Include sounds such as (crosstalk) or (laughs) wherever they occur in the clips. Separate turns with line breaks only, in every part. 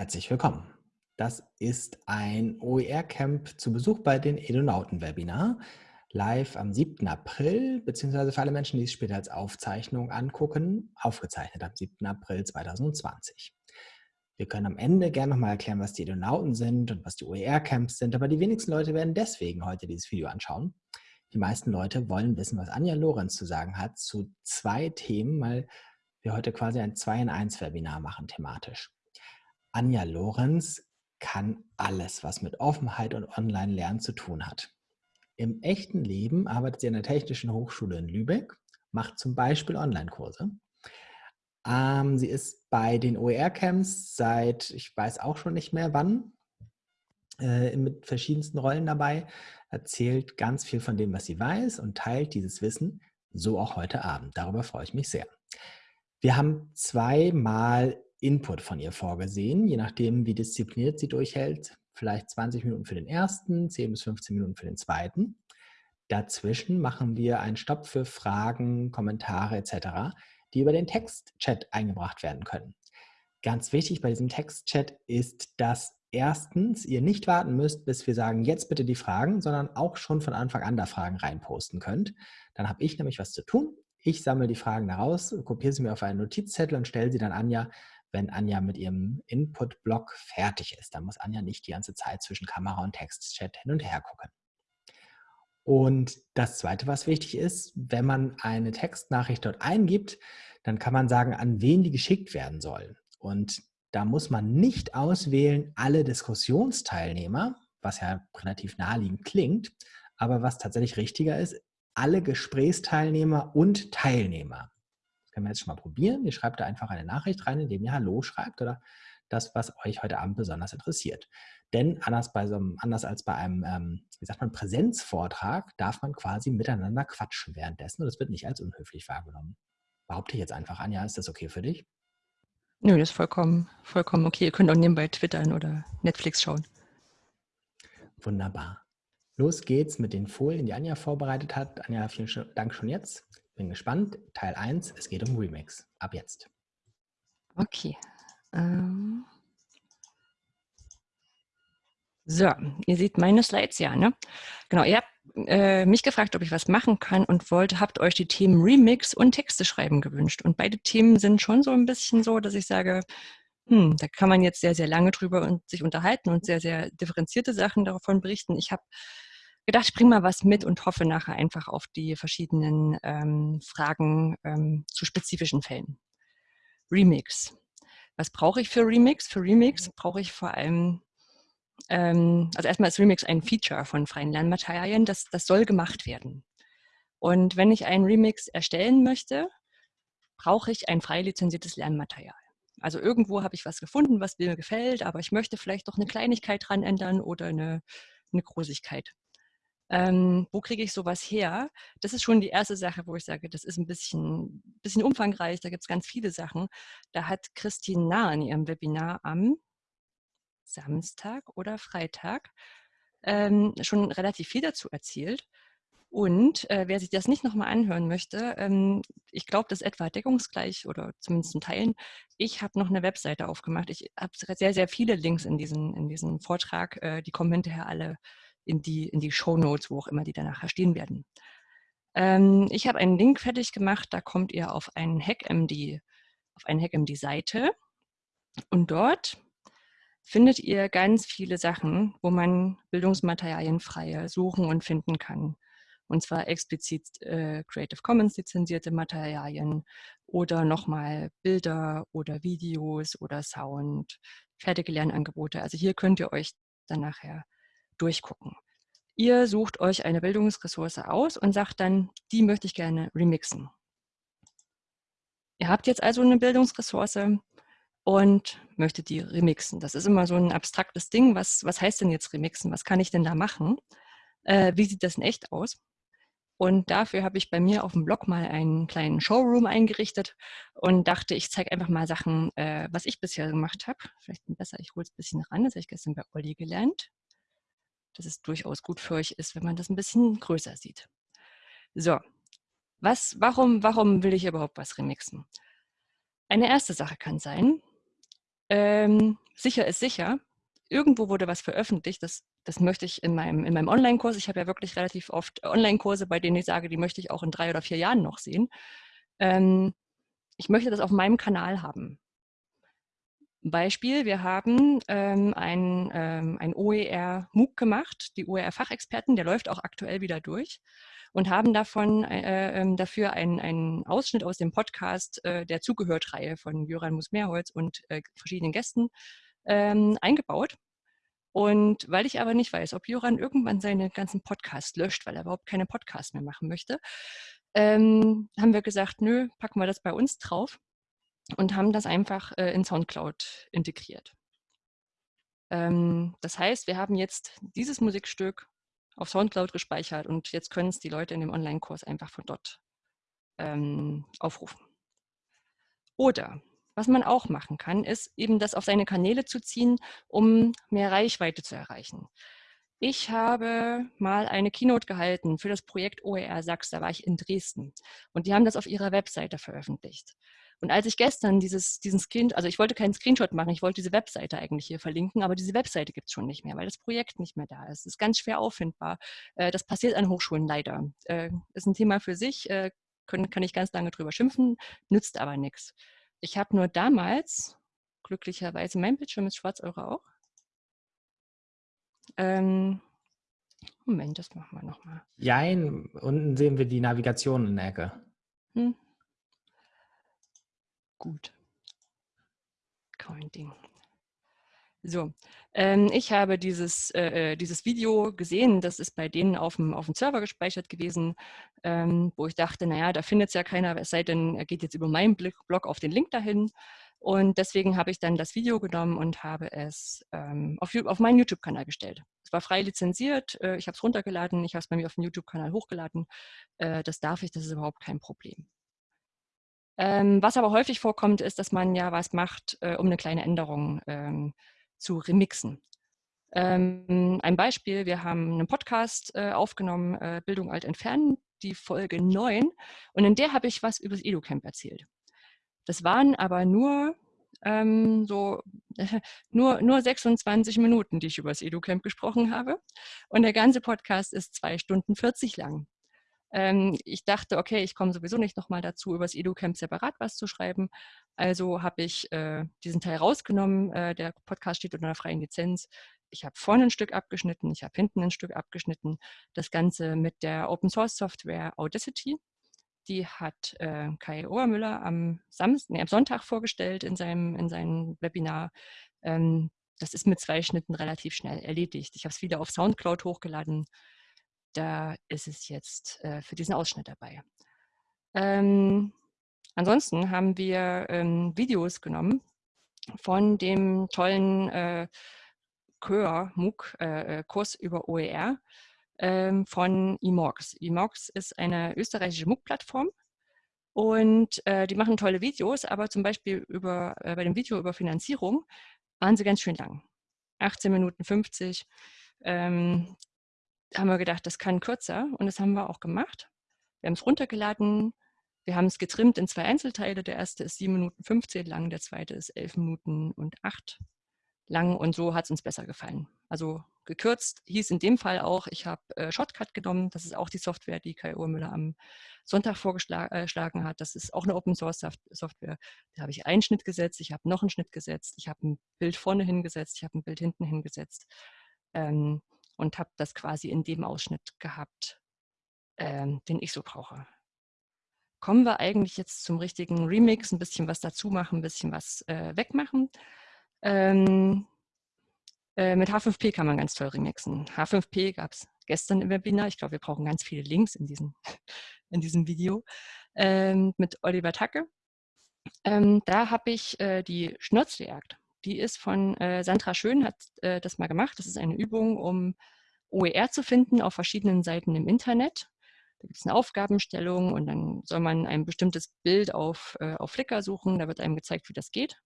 Herzlich willkommen. Das ist ein OER-Camp zu Besuch bei den Edonauten-Webinar, live am 7. April, beziehungsweise für alle Menschen, die es später als Aufzeichnung angucken, aufgezeichnet am 7. April 2020. Wir können am Ende gerne nochmal erklären, was die Edonauten sind und was die OER-Camps sind, aber die wenigsten Leute werden deswegen heute dieses Video anschauen. Die meisten Leute wollen wissen, was Anja Lorenz zu sagen hat zu zwei Themen, weil wir heute quasi ein 2 in 1 Webinar machen thematisch. Anja Lorenz kann alles, was mit Offenheit und Online-Lernen zu tun hat. Im echten Leben arbeitet sie an der Technischen Hochschule in Lübeck, macht zum Beispiel Online-Kurse. Ähm, sie ist bei den OER-Camps seit, ich weiß auch schon nicht mehr wann, äh, mit verschiedensten Rollen dabei, erzählt ganz viel von dem, was sie weiß und teilt dieses Wissen, so auch heute Abend. Darüber freue ich mich sehr. Wir haben zweimal Input von ihr vorgesehen, je nachdem, wie diszipliniert sie durchhält. Vielleicht 20 Minuten für den ersten, 10 bis 15 Minuten für den zweiten. Dazwischen machen wir einen Stopp für Fragen, Kommentare etc., die über den Textchat eingebracht werden können. Ganz wichtig bei diesem Textchat ist, dass erstens ihr nicht warten müsst, bis wir sagen, jetzt bitte die Fragen, sondern auch schon von Anfang an da Fragen reinposten könnt. Dann habe ich nämlich was zu tun. Ich sammle die Fragen daraus, kopiere sie mir auf einen Notizzettel und stelle sie dann Anja wenn Anja mit ihrem Input-Block fertig ist. Dann muss Anja nicht die ganze Zeit zwischen Kamera und Textchat hin und her gucken. Und das Zweite, was wichtig ist, wenn man eine Textnachricht dort eingibt, dann kann man sagen, an wen die geschickt werden soll. Und da muss man nicht auswählen, alle Diskussionsteilnehmer, was ja relativ naheliegend klingt, aber was tatsächlich richtiger ist, alle Gesprächsteilnehmer und Teilnehmer können wir jetzt schon mal probieren. Ihr schreibt da einfach eine Nachricht rein, indem ihr Hallo schreibt oder das, was euch heute Abend besonders interessiert. Denn anders, bei so einem, anders als bei einem, ähm, wie sagt man, Präsenzvortrag darf man quasi miteinander quatschen währenddessen und das wird nicht als unhöflich wahrgenommen. Behaupte ich jetzt einfach, Anja, ist das okay für dich?
Nö, das ist vollkommen, vollkommen okay. Ihr könnt auch nebenbei twittern oder Netflix schauen.
Wunderbar. Los geht's mit den Folien, die Anja vorbereitet hat. Anja, vielen Dank schon jetzt. Bin gespannt. Teil 1, es geht um Remix. Ab jetzt.
Okay. Ähm so, ihr seht meine Slides ja, ne? Genau, ihr habt äh, mich gefragt, ob ich was machen kann und wollt, habt euch die Themen Remix und Texte schreiben gewünscht. Und beide Themen sind schon so ein bisschen so, dass ich sage, hm, da kann man jetzt sehr, sehr lange drüber und sich unterhalten und sehr, sehr differenzierte Sachen davon berichten. Ich habe gedacht, ich bringe mal was mit und hoffe nachher einfach auf die verschiedenen ähm, Fragen ähm, zu spezifischen Fällen. Remix. Was brauche ich für Remix? Für Remix brauche ich vor allem, ähm, also erstmal ist Remix ein Feature von freien Lernmaterialien, das, das soll gemacht werden. Und wenn ich einen Remix erstellen möchte, brauche ich ein frei lizenziertes Lernmaterial. Also irgendwo habe ich was gefunden, was mir gefällt, aber ich möchte vielleicht doch eine Kleinigkeit dran ändern oder eine, eine Großigkeit. Ähm, wo kriege ich sowas her? Das ist schon die erste Sache, wo ich sage, das ist ein bisschen, bisschen umfangreich, da gibt es ganz viele Sachen. Da hat Christine Nahr in ihrem Webinar am Samstag oder Freitag ähm, schon relativ viel dazu erzählt. Und äh, wer sich das nicht nochmal anhören möchte, ähm, ich glaube, das ist etwa deckungsgleich oder zumindest in Teilen. Ich habe noch eine Webseite aufgemacht. Ich habe sehr, sehr viele Links in, diesen, in diesem Vortrag. Äh, die kommen hinterher alle in die, in die Show Notes, wo auch immer die danach stehen werden. Ähm, ich habe einen Link fertig gemacht, da kommt ihr auf einen HackMD, auf eine HackMD-Seite und dort findet ihr ganz viele Sachen, wo man Bildungsmaterialien frei suchen und finden kann. Und zwar explizit äh, Creative Commons lizenzierte Materialien oder nochmal Bilder oder Videos oder Sound, fertige Lernangebote. Also hier könnt ihr euch dann nachher durchgucken. Ihr sucht euch eine Bildungsressource aus und sagt dann, die möchte ich gerne remixen. Ihr habt jetzt also eine Bildungsressource und möchtet die remixen. Das ist immer so ein abstraktes Ding. Was, was heißt denn jetzt remixen? Was kann ich denn da machen? Äh, wie sieht das in echt aus? Und dafür habe ich bei mir auf dem Blog mal einen kleinen Showroom eingerichtet und dachte, ich zeige einfach mal Sachen, äh, was ich bisher gemacht habe. Vielleicht besser, ich hole es ein bisschen ran. Das habe ich gestern bei Olli gelernt dass es durchaus gut für euch ist, wenn man das ein bisschen größer sieht. So, was, warum, warum will ich überhaupt was remixen? Eine erste Sache kann sein, ähm, sicher ist sicher. Irgendwo wurde was veröffentlicht, das, das möchte ich in meinem, in meinem Online-Kurs, ich habe ja wirklich relativ oft Online-Kurse, bei denen ich sage, die möchte ich auch in drei oder vier Jahren noch sehen. Ähm, ich möchte das auf meinem Kanal haben. Beispiel, wir haben ähm, ein, ähm, ein OER-MOOC gemacht, die OER-Fachexperten, der läuft auch aktuell wieder durch und haben davon äh, äh, dafür einen, einen Ausschnitt aus dem Podcast äh, der Zugehört-Reihe von Jöran Musmeerholz und äh, verschiedenen Gästen ähm, eingebaut. Und weil ich aber nicht weiß, ob Jöran irgendwann seine ganzen Podcasts löscht, weil er überhaupt keine Podcasts mehr machen möchte, ähm, haben wir gesagt, nö, packen wir das bei uns drauf und haben das einfach äh, in Soundcloud integriert. Ähm, das heißt, wir haben jetzt dieses Musikstück auf Soundcloud gespeichert und jetzt können es die Leute in dem Online-Kurs einfach von dort ähm, aufrufen. Oder was man auch machen kann, ist eben das auf seine Kanäle zu ziehen, um mehr Reichweite zu erreichen. Ich habe mal eine Keynote gehalten für das Projekt OER Sachs, da war ich in Dresden und die haben das auf ihrer Webseite veröffentlicht. Und als ich gestern dieses, diesen Screen, also ich wollte keinen Screenshot machen, ich wollte diese Webseite eigentlich hier verlinken, aber diese Webseite gibt es schon nicht mehr, weil das Projekt nicht mehr da ist. Es ist ganz schwer auffindbar. Äh, das passiert an Hochschulen leider. Äh, ist ein Thema für sich, äh, können, kann ich ganz lange drüber schimpfen, nützt aber nichts. Ich habe nur damals, glücklicherweise, mein Bildschirm ist schwarz, eure auch. Ähm, Moment, das machen wir nochmal.
Jein, unten sehen wir die Navigation in der Ecke. Hm.
Gut. Kein Ding. So, ähm, ich habe dieses, äh, äh, dieses Video gesehen, das ist bei denen auf dem, auf dem Server gespeichert gewesen, ähm, wo ich dachte, naja, da findet es ja keiner, es sei denn, er geht jetzt über meinen Blog auf den Link dahin. Und deswegen habe ich dann das Video genommen und habe es ähm, auf, auf meinen YouTube-Kanal gestellt. Es war frei lizenziert, äh, ich habe es runtergeladen, ich habe es bei mir auf dem YouTube-Kanal hochgeladen. Äh, das darf ich, das ist überhaupt kein Problem. Ähm, was aber häufig vorkommt, ist, dass man ja was macht, äh, um eine kleine Änderung ähm, zu remixen. Ähm, ein Beispiel, wir haben einen Podcast äh, aufgenommen, äh, Bildung alt entfernen, die Folge 9. Und in der habe ich was über das EduCamp erzählt. Das waren aber nur ähm, so (laughs) nur, nur 26 Minuten, die ich über das EduCamp gesprochen habe. Und der ganze Podcast ist zwei Stunden 40 lang. Ähm, ich dachte, okay, ich komme sowieso nicht nochmal dazu, über das EduCamp separat was zu schreiben. Also habe ich äh, diesen Teil rausgenommen. Äh, der Podcast steht unter einer freien Lizenz. Ich habe vorne ein Stück abgeschnitten, ich habe hinten ein Stück abgeschnitten. Das Ganze mit der Open Source Software Audacity. Die hat äh, Kai Obermüller am, Samstag, nee, am Sonntag vorgestellt in seinem, in seinem Webinar. Ähm, das ist mit zwei Schnitten relativ schnell erledigt. Ich habe es wieder auf Soundcloud hochgeladen da ist es jetzt äh, für diesen Ausschnitt dabei. Ähm, ansonsten haben wir ähm, Videos genommen von dem tollen äh, Chör, MOOC, äh, äh Kurs über OER ähm, von eMorgs. eMorgs ist eine österreichische MOOC-Plattform und äh, die machen tolle Videos, aber zum Beispiel über, äh, bei dem Video über Finanzierung waren sie ganz schön lang. 18 Minuten 50. Ähm, haben wir gedacht, das kann kürzer und das haben wir auch gemacht. Wir haben es runtergeladen, wir haben es getrimmt in zwei Einzelteile. Der erste ist 7 Minuten 15 lang, der zweite ist 11 Minuten und 8 lang und so hat es uns besser gefallen. Also gekürzt hieß in dem Fall auch, ich habe äh, Shotcut genommen, das ist auch die Software, die Kai Urmüller am Sonntag vorgeschlagen äh, hat. Das ist auch eine Open Source Software. Da habe ich einen Schnitt gesetzt, ich habe noch einen Schnitt gesetzt, ich habe ein Bild vorne hingesetzt, ich habe ein Bild hinten hingesetzt. Ähm, und habe das quasi in dem Ausschnitt gehabt, ähm, den ich so brauche. Kommen wir eigentlich jetzt zum richtigen Remix, ein bisschen was dazu machen, ein bisschen was äh, wegmachen. Ähm, äh, mit H5P kann man ganz toll remixen. H5P gab es gestern im Webinar. Ich glaube, wir brauchen ganz viele Links in diesem, (laughs) in diesem Video. Ähm, mit Oliver Tacke. Ähm, da habe ich äh, die Schnurzjagd die ist von äh, Sandra Schön, hat äh, das mal gemacht. Das ist eine Übung, um OER zu finden auf verschiedenen Seiten im Internet. Da gibt es eine Aufgabenstellung und dann soll man ein bestimmtes Bild auf, äh, auf Flickr suchen. Da wird einem gezeigt, wie das geht.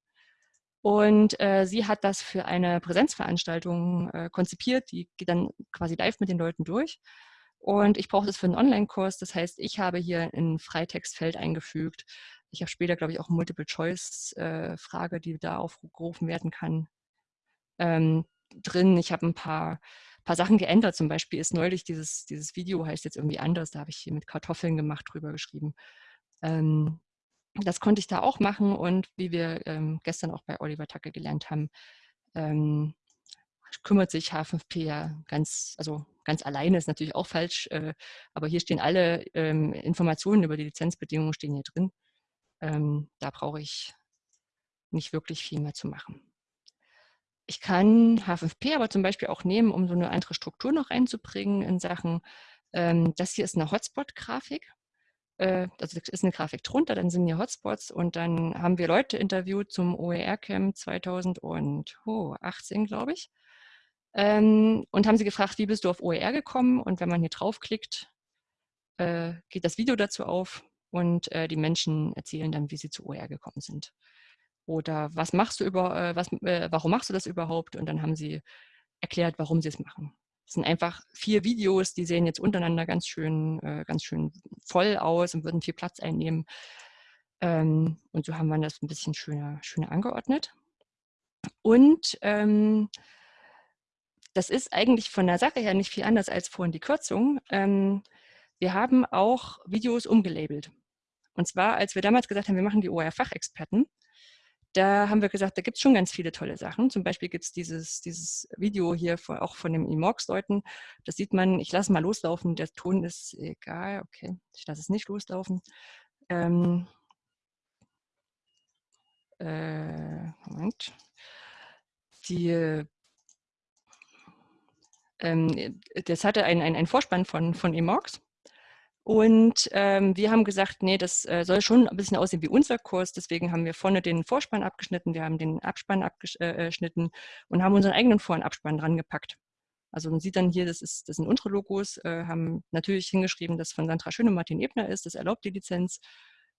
Und äh, sie hat das für eine Präsenzveranstaltung äh, konzipiert. Die geht dann quasi live mit den Leuten durch. Und ich brauche das für einen Online-Kurs. Das heißt, ich habe hier ein Freitextfeld eingefügt, Ich habe später, glaube ich, auch Multiple-Choice-Frage, äh, die da aufgerufen werden kann, ähm, drin. Ich habe ein paar, paar Sachen geändert. Zum Beispiel ist neulich dieses, dieses Video, heißt jetzt irgendwie anders, da habe ich hier mit Kartoffeln gemacht, drüber geschrieben. Ähm, das konnte ich da auch machen und wie wir ähm, gestern auch bei Oliver Tacke gelernt haben, ähm, kümmert sich H5P ja ganz, also ganz alleine, ist natürlich auch falsch, äh, aber hier stehen alle ähm, Informationen über die Lizenzbedingungen stehen hier drin. Ähm, da brauche ich nicht wirklich viel mehr zu machen. Ich kann H5P aber zum Beispiel auch nehmen, um so eine andere Struktur noch reinzubringen in Sachen, ähm, das hier ist eine Hotspot-Grafik äh, also ist eine Grafik drunter, dann sind hier Hotspots und dann haben wir Leute interviewt zum OER-Camp 2018, glaube ich. Ähm, und haben sie gefragt, wie bist du auf OER gekommen? Und wenn man hier draufklickt, äh, geht das Video dazu auf und äh, die Menschen erzählen dann, wie sie zu OER gekommen sind. Oder was machst du über, äh, was, äh, warum machst du das überhaupt? Und dann haben sie erklärt, warum sie es machen. Es sind einfach vier Videos, die sehen jetzt untereinander ganz schön, äh, ganz schön voll aus und würden viel Platz einnehmen. Ähm, und so haben wir das ein bisschen schöner, schöner angeordnet. Und ähm, das ist eigentlich von der Sache her nicht viel anders als vorhin die Kürzung. Ähm, wir haben auch Videos umgelabelt. Und zwar, als wir damals gesagt haben, wir machen die OER-Fachexperten, da haben wir gesagt, da gibt es schon ganz viele tolle Sachen. Zum Beispiel gibt es dieses, dieses Video hier von, auch von den Imox-Leuten. Das sieht man, ich lasse mal loslaufen, der Ton ist egal. Okay, ich lasse es nicht loslaufen. Ähm, äh, Moment. Die, ähm, das hatte einen ein Vorspann von, von Imox. Und ähm, wir haben gesagt, nee, das äh, soll schon ein bisschen aussehen wie unser Kurs. Deswegen haben wir vorne den Vorspann abgeschnitten, wir haben den Abspann abgeschnitten äh, und haben unseren eigenen Vor- und Abspann dran gepackt. Also man sieht dann hier, das, ist, das sind unsere Logos, äh, haben natürlich hingeschrieben, dass von Sandra Schön und Martin Ebner ist, das erlaubt die Lizenz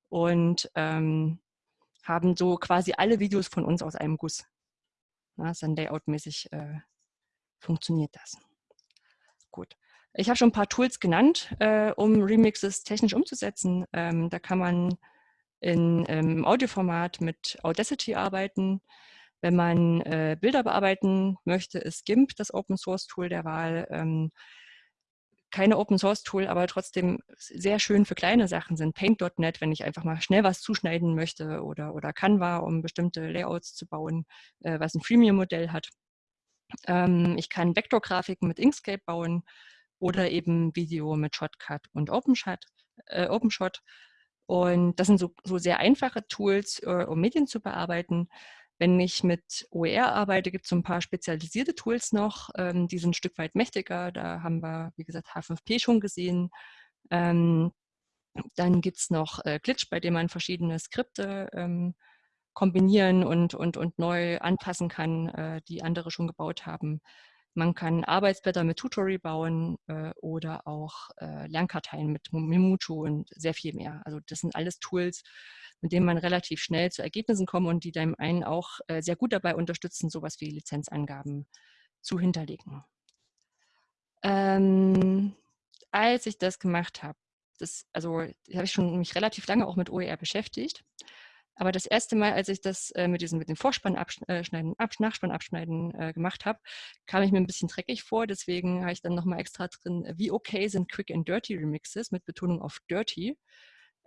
und ähm, haben so quasi alle Videos von uns aus einem Guss. Na, dann layoutmäßig äh, funktioniert das. Gut. Ich habe schon ein paar Tools genannt, äh, um Remixes technisch umzusetzen. Ähm, da kann man in, ähm, im Audioformat mit Audacity arbeiten. Wenn man äh, Bilder bearbeiten möchte, ist GIMP das Open Source Tool der Wahl. Ähm, keine Open Source Tool, aber trotzdem sehr schön für kleine Sachen sind. Paint.net, wenn ich einfach mal schnell was zuschneiden möchte oder, oder Canva, um bestimmte Layouts zu bauen, äh, was ein Freemium-Modell hat. Ähm, ich kann Vektorgrafiken mit Inkscape bauen oder eben Video mit Shotcut und OpenShot. Äh, OpenShot. Und das sind so, so sehr einfache Tools, äh, um Medien zu bearbeiten. Wenn ich mit OER arbeite, gibt es so ein paar spezialisierte Tools noch, ähm, die sind ein Stück weit mächtiger. Da haben wir, wie gesagt, H5P schon gesehen. Ähm, dann gibt es noch äh, Glitch, bei dem man verschiedene Skripte ähm, kombinieren und, und, und neu anpassen kann, äh, die andere schon gebaut haben. Man kann Arbeitsblätter mit Tutori bauen äh, oder auch äh, Lernkarteien mit Mimucho und sehr viel mehr. Also das sind alles Tools, mit denen man relativ schnell zu Ergebnissen kommt und die dem einen auch äh, sehr gut dabei unterstützen, sowas wie Lizenzangaben zu hinterlegen. Ähm, als ich das gemacht habe, das, also habe ich schon mich relativ lange auch mit OER beschäftigt aber das erste Mal, als ich das äh, mit diesem mit dem Vorspann abschneiden, äh, ab, Nachspann abschneiden äh, gemacht habe, kam ich mir ein bisschen dreckig vor. Deswegen habe ich dann nochmal extra drin, äh, wie okay sind Quick and Dirty Remixes mit Betonung auf Dirty.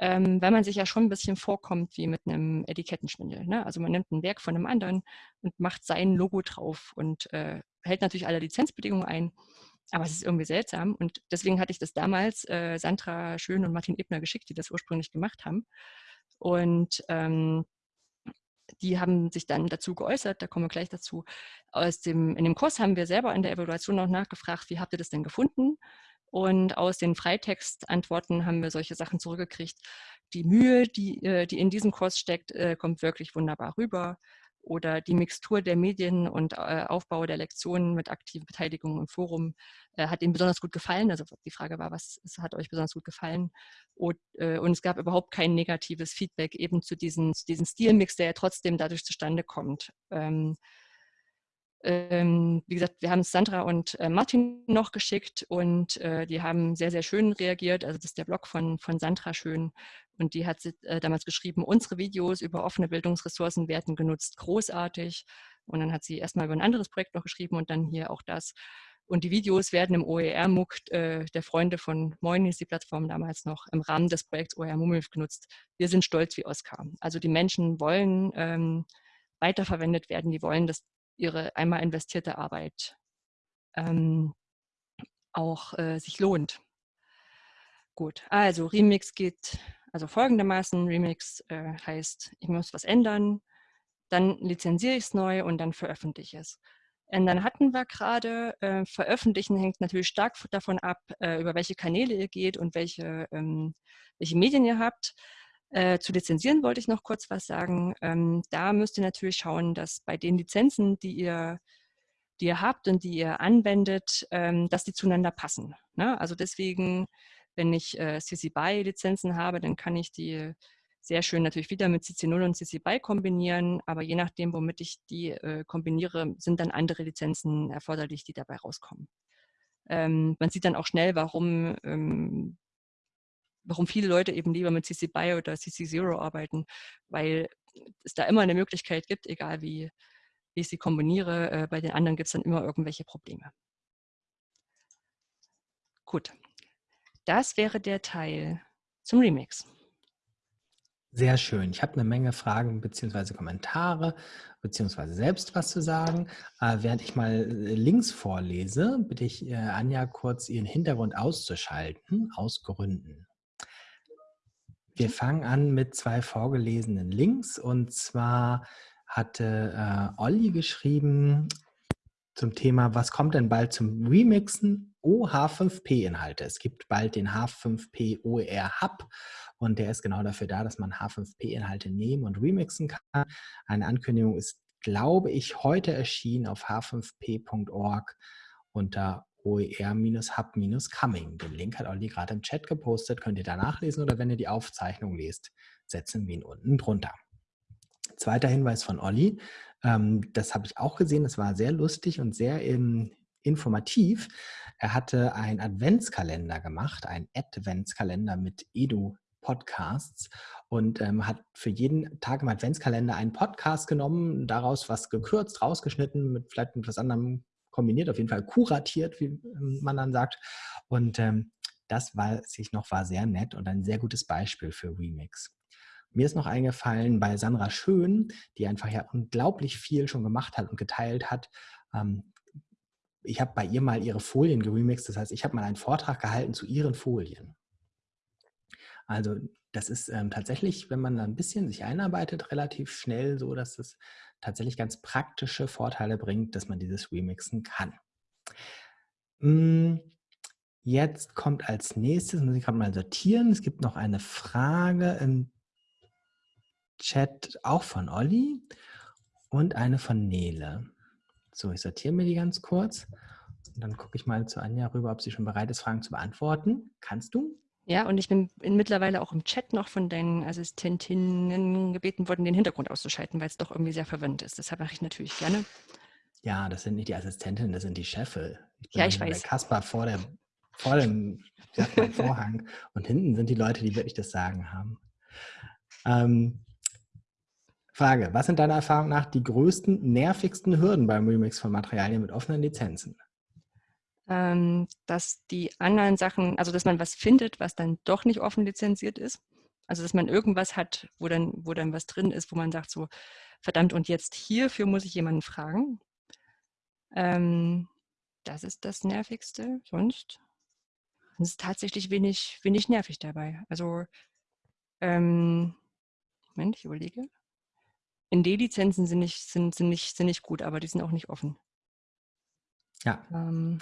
Ähm, weil man sich ja schon ein bisschen vorkommt wie mit einem Etikettenschwindel. Ne? Also man nimmt ein Werk von einem anderen und macht sein Logo drauf und äh, hält natürlich alle Lizenzbedingungen ein. Aber es ist irgendwie seltsam und deswegen hatte ich das damals äh, Sandra Schön und Martin Ebner geschickt, die das ursprünglich gemacht haben. Und ähm, die haben sich dann dazu geäußert, da kommen wir gleich dazu. Aus dem, in dem Kurs haben wir selber in der Evaluation auch nachgefragt, wie habt ihr das denn gefunden? Und aus den Freitextantworten haben wir solche Sachen zurückgekriegt. Die Mühe, die, äh, die in diesem Kurs steckt, äh, kommt wirklich wunderbar rüber oder die Mixtur der Medien und äh, Aufbau der Lektionen mit aktiver Beteiligung im Forum äh, hat Ihnen besonders gut gefallen. Also die Frage war, was hat euch besonders gut gefallen? Und, äh, und es gab überhaupt kein negatives Feedback eben zu diesem, zu diesem Stilmix, der ja trotzdem dadurch zustande kommt. Ähm, Ähm, wie gesagt, wir haben Sandra und äh, Martin noch geschickt und äh, die haben sehr, sehr schön reagiert. Also das ist der Blog von, von Sandra schön. Und die hat äh, damals geschrieben, unsere Videos über offene Bildungsressourcen werden genutzt, großartig. Und dann hat sie erstmal über ein anderes Projekt noch geschrieben und dann hier auch das. Und die Videos werden im OER-MOOC äh, der Freunde von Moin ist die Plattform damals noch im Rahmen des Projekts OER MUMIF genutzt. Wir sind stolz wie Oskar. Also die Menschen wollen ähm, weiterverwendet werden, die wollen, dass ihre einmal investierte Arbeit ähm, auch äh, sich lohnt. Gut, also Remix geht also folgendermaßen. Remix äh, heißt, ich muss was ändern, dann lizenziere ich es neu und dann veröffentliche ich es. Ändern hatten wir gerade. Äh, veröffentlichen hängt natürlich stark davon ab, äh, über welche Kanäle ihr geht und welche, ähm, welche Medien ihr habt. Äh, zu lizenzieren wollte ich noch kurz was sagen. Ähm, da müsst ihr natürlich schauen, dass bei den Lizenzen, die ihr, die ihr habt und die ihr anwendet, ähm, dass die zueinander passen. Ne? Also deswegen, wenn ich äh, CC BY Lizenzen habe, dann kann ich die sehr schön natürlich wieder mit CC0 und CC BY kombinieren, aber je nachdem, womit ich die äh, kombiniere, sind dann andere Lizenzen erforderlich, die dabei rauskommen. Ähm, man sieht dann auch schnell, warum ähm, warum viele Leute eben lieber mit CC BY oder CC Zero arbeiten, weil es da immer eine Möglichkeit gibt, egal wie, wie ich sie kombiniere. Äh, bei den anderen gibt es dann immer irgendwelche Probleme. Gut, das wäre der Teil zum Remix.
Sehr schön. Ich habe eine Menge Fragen bzw. Kommentare bzw. selbst was zu sagen. Äh, während ich mal äh, Links vorlese, bitte ich äh, Anja kurz ihren Hintergrund auszuschalten, aus Gründen. Wir fangen an mit zwei vorgelesenen Links und zwar hatte äh, Olli geschrieben zum Thema, was kommt denn bald zum Remixen? Oh, H5P-Inhalte. Es gibt bald den H5P OER Hub und der ist genau dafür da, dass man H5P-Inhalte nehmen und remixen kann. Eine Ankündigung ist, glaube ich, heute erschienen auf h5p.org unter OER-Hub-Coming. Den Link hat Olli gerade im Chat gepostet, könnt ihr da nachlesen oder wenn ihr die Aufzeichnung lest, setzen wir ihn unten drunter. Zweiter Hinweis von Olli, ähm, das habe ich auch gesehen, das war sehr lustig und sehr ähm, informativ. Er hatte einen Adventskalender gemacht, einen Adventskalender mit Edu Podcasts und ähm, hat für jeden Tag im Adventskalender einen Podcast genommen, daraus was gekürzt, rausgeschnitten, mit vielleicht etwas anderem kombiniert, auf jeden Fall kuratiert, wie ähm, man dann sagt. Und ähm, das war sich noch war sehr nett und ein sehr gutes Beispiel für Remix. Mir ist noch eingefallen bei Sandra Schön, die einfach ja unglaublich viel schon gemacht hat und geteilt hat. Ähm, ich habe bei ihr mal ihre Folien geremixed, das heißt, ich habe mal einen Vortrag gehalten zu ihren Folien. Also das ist ähm, tatsächlich, wenn man ein bisschen sich einarbeitet, relativ schnell so, dass es tatsächlich ganz praktische Vorteile bringt, dass man dieses Remixen kann. Hm, jetzt kommt als nächstes, muss ich gerade mal sortieren, es gibt noch eine Frage im Chat, auch von Olli und eine von Nele. So, ich sortiere mir die ganz kurz und dann gucke ich mal zu Anja rüber, ob sie schon bereit ist, Fragen zu beantworten. Kannst du?
Ja, und ich bin mittlerweile auch im Chat noch von deinen Assistentinnen gebeten worden, den Hintergrund auszuschalten, weil es doch irgendwie sehr verwirrend ist. Deshalb mache ich natürlich gerne.
Ja, das sind nicht die Assistentinnen, das sind die Chefe.
Ich ja, ich weiß.
Kaspar vor, der, vor dem Vorhang (laughs) und hinten sind die Leute, die wirklich das Sagen haben. Ähm, Frage, was sind deiner Erfahrung nach die größten, nervigsten Hürden beim Remix von Materialien mit offenen Lizenzen?
Ähm, dass die anderen Sachen, also dass man was findet, was dann doch nicht offen lizenziert ist. Also dass man irgendwas hat, wo dann, wo dann was drin ist, wo man sagt so, verdammt, und jetzt hierfür muss ich jemanden fragen. Ähm, das ist das Nervigste. Sonst ist es tatsächlich wenig, wenig nervig dabei. Also, ähm, Moment, ich überlege. ND-Lizenzen sind nicht, sind, sind, nicht, sind nicht gut, aber die sind auch nicht offen.
Ja. Ähm,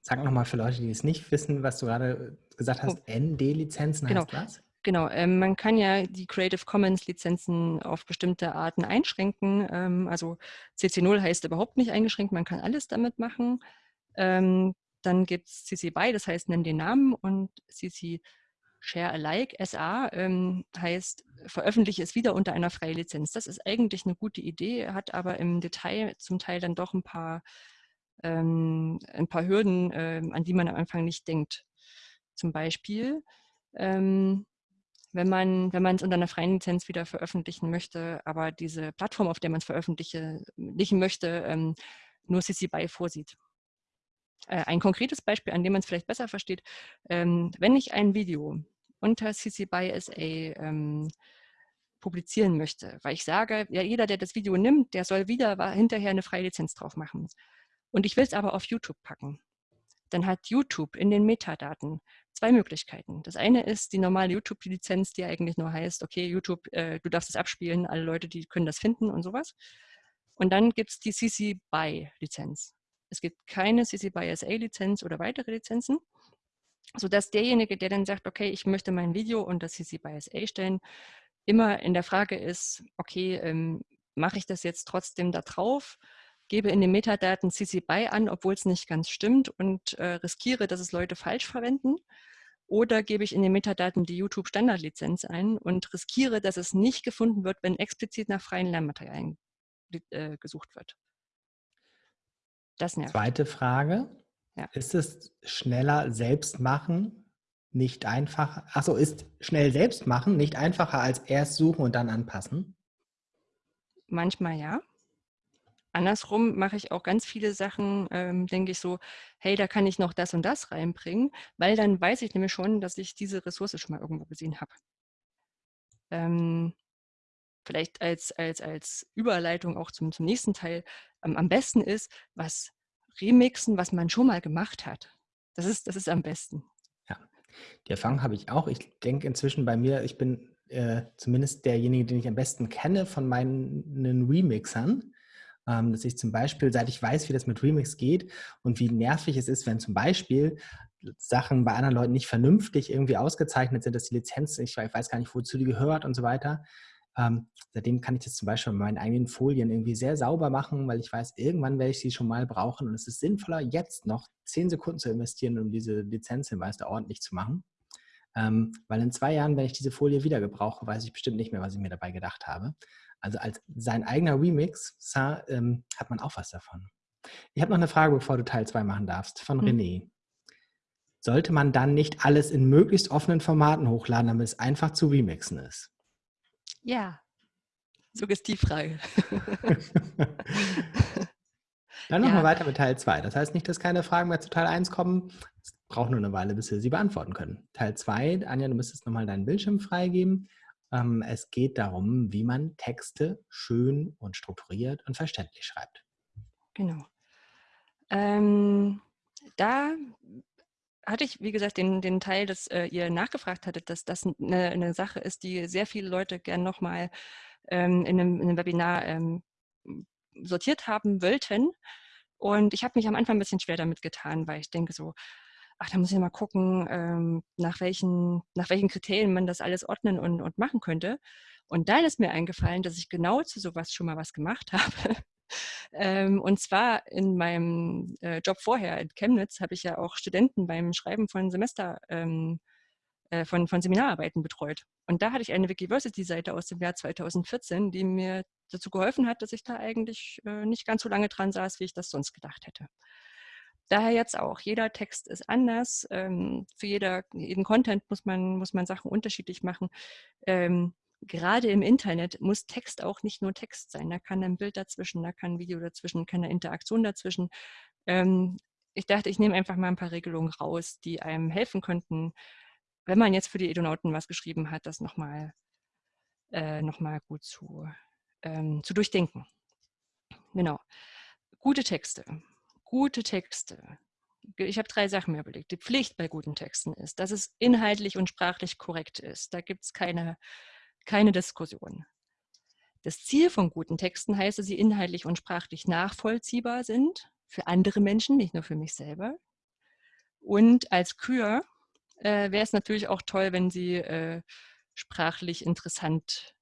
Sag nochmal für Leute, die es nicht wissen, was du gerade gesagt hast, oh. ND-Lizenzen
genau.
heißt was?
Genau, ähm, man kann ja die Creative Commons Lizenzen auf bestimmte Arten einschränken. Ähm, also CC0 heißt überhaupt nicht eingeschränkt, man kann alles damit machen. Ähm, dann gibt es CC BY, das heißt, nenn den Namen und CC Share Alike, SA, ähm, heißt, veröffentliche es wieder unter einer freien Lizenz. Das ist eigentlich eine gute Idee, hat aber im Detail zum Teil dann doch ein paar, ähm, ein paar Hürden, ähm, an die man am Anfang nicht denkt. Zum Beispiel, ähm, wenn man wenn es unter einer freien Lizenz wieder veröffentlichen möchte, aber diese Plattform, auf der man es veröffentlichen möchte, ähm, nur CC BY vorsieht. Äh, ein konkretes Beispiel, an dem man es vielleicht besser versteht, ähm, wenn ich ein Video unter CC BY SA ähm, publizieren möchte, weil ich sage, ja, jeder, der das Video nimmt, der soll wieder hinterher eine freie Lizenz drauf machen. Und ich will es aber auf YouTube packen. Dann hat YouTube in den Metadaten zwei Möglichkeiten. Das eine ist die normale YouTube-Lizenz, die eigentlich nur heißt, okay, YouTube, äh, du darfst es abspielen, alle Leute, die können das finden und sowas. Und dann gibt es die CC BY-Lizenz. Es gibt keine CC BY SA-Lizenz oder weitere Lizenzen, sodass derjenige, der dann sagt, okay, ich möchte mein Video unter CC BY SA stellen, immer in der Frage ist, okay, ähm, mache ich das jetzt trotzdem da drauf, gebe in den Metadaten CC BY an, obwohl es nicht ganz stimmt und äh, riskiere, dass es Leute falsch verwenden. Oder gebe ich in den Metadaten die YouTube-Standardlizenz ein und riskiere, dass es nicht gefunden wird, wenn explizit nach freien Lernmaterialien äh, gesucht wird.
Das nervt. Zweite Frage. Ja. Ist es schneller selbst machen, nicht einfacher? Achso, ist schnell selbst machen nicht einfacher als erst suchen und dann anpassen?
Manchmal ja. Andersrum mache ich auch ganz viele Sachen, ähm, denke ich so, hey, da kann ich noch das und das reinbringen, weil dann weiß ich nämlich schon, dass ich diese Ressource schon mal irgendwo gesehen habe. Ähm, vielleicht als, als, als Überleitung auch zum, zum nächsten Teil, ähm, am besten ist, was remixen, was man schon mal gemacht hat. Das ist, das ist am besten.
Ja, die Erfahrung habe ich auch. Ich denke inzwischen bei mir, ich bin äh, zumindest derjenige, den ich am besten kenne von meinen Remixern. Ähm, dass ich zum Beispiel, seit ich weiß, wie das mit Remix geht und wie nervig es ist, wenn zum Beispiel Sachen bei anderen Leuten nicht vernünftig irgendwie ausgezeichnet sind, dass die Lizenz, ich weiß gar nicht, wozu die gehört und so weiter, ähm, seitdem kann ich das zum Beispiel mit meinen eigenen Folien irgendwie sehr sauber machen, weil ich weiß, irgendwann werde ich sie schon mal brauchen und es ist sinnvoller, jetzt noch zehn Sekunden zu investieren, um diese Lizenzhinweis da ordentlich zu machen. Ähm, weil in zwei Jahren, wenn ich diese Folie wieder gebrauche, weiß ich bestimmt nicht mehr, was ich mir dabei gedacht habe. Also als sein eigener Remix ähm, hat man auch was davon. Ich habe noch eine Frage, bevor du Teil 2 machen darfst, von mhm. René. Sollte man dann nicht alles in möglichst offenen Formaten hochladen, damit es einfach zu remixen ist?
Ja, Suggestivfrage. (laughs)
Dann machen ja. wir weiter mit Teil 2. Das heißt nicht, dass keine Fragen mehr zu Teil 1 kommen. Es braucht nur eine Weile, bis wir sie beantworten können. Teil 2, Anja, du müsstest nochmal deinen Bildschirm freigeben. Ähm, es geht darum, wie man Texte schön und strukturiert und verständlich schreibt.
Genau. Ähm, da hatte ich, wie gesagt, den, den Teil, dass äh, ihr nachgefragt hattet, dass das eine, eine, Sache ist, die sehr viele Leute gern nochmal ähm, in, einem, in einem Webinar ähm, sortiert haben wollten. Und ich habe mich am Anfang ein bisschen schwer damit getan, weil ich denke so, ach, da muss ich mal gucken, ähm, nach, welchen, nach welchen Kriterien man das alles ordnen und, und machen könnte. Und dann ist mir eingefallen, dass ich genau zu sowas schon mal was gemacht (laughs) habe. Ähm, und zwar in meinem äh, Job vorher in Chemnitz habe ich ja auch Studenten beim Schreiben von Semester, ähm, äh, von, von Seminararbeiten betreut. Und da hatte ich eine Wikiversity-Seite aus dem Jahr 2014, die mir dazu geholfen hat, dass ich da eigentlich äh, nicht ganz so lange dran saß, wie ich das sonst gedacht hätte. Daher jetzt auch, jeder Text ist anders. Ähm, für jeder, jeden Content muss man, muss man Sachen unterschiedlich machen. Ähm, gerade im Internet muss Text auch nicht nur Text sein. Da kann ein Bild dazwischen, da kann ein Video dazwischen, kann eine Interaktion dazwischen. Ähm, ich dachte, ich nehme einfach mal ein paar Regelungen raus, die einem helfen könnten, wenn man jetzt für die Edonauten was geschrieben hat, das nochmal äh, noch gut zu, ähm, zu durchdenken. Genau. Gute Texte. Gute Texte. Ich habe drei Sachen mir überlegt. Die Pflicht bei guten Texten ist, dass es inhaltlich und sprachlich korrekt ist. Da gibt es keine keine Diskussion. Das Ziel von guten Texten heißt, dass sie inhaltlich und sprachlich nachvollziehbar sind, für andere Menschen, nicht nur für mich selber. Und als Kür äh, wäre es natürlich auch toll, wenn sie äh, sprachlich interessant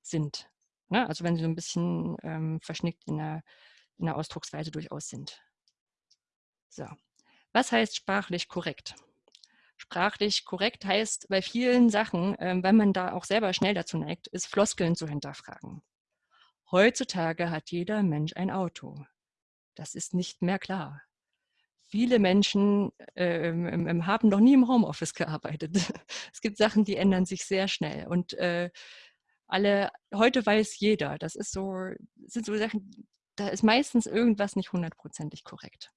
sind. Ne? Also wenn sie so ein bisschen ähm, verschnickt in der, in der Ausdrucksweise durchaus sind. So. Was heißt sprachlich korrekt? Sprachlich korrekt heißt bei vielen Sachen, ähm, wenn man da auch selber schnell dazu neigt, ist Floskeln zu hinterfragen. Heutzutage hat jeder Mensch ein Auto. Das ist nicht mehr klar. Viele Menschen äh, ähm, haben noch nie im Homeoffice gearbeitet. (laughs) Es gibt Sachen, die ändern sich sehr schnell. Und äh, alle, heute weiß jeder, das ist so, sind so Sachen, da ist meistens irgendwas nicht hundertprozentig korrekt.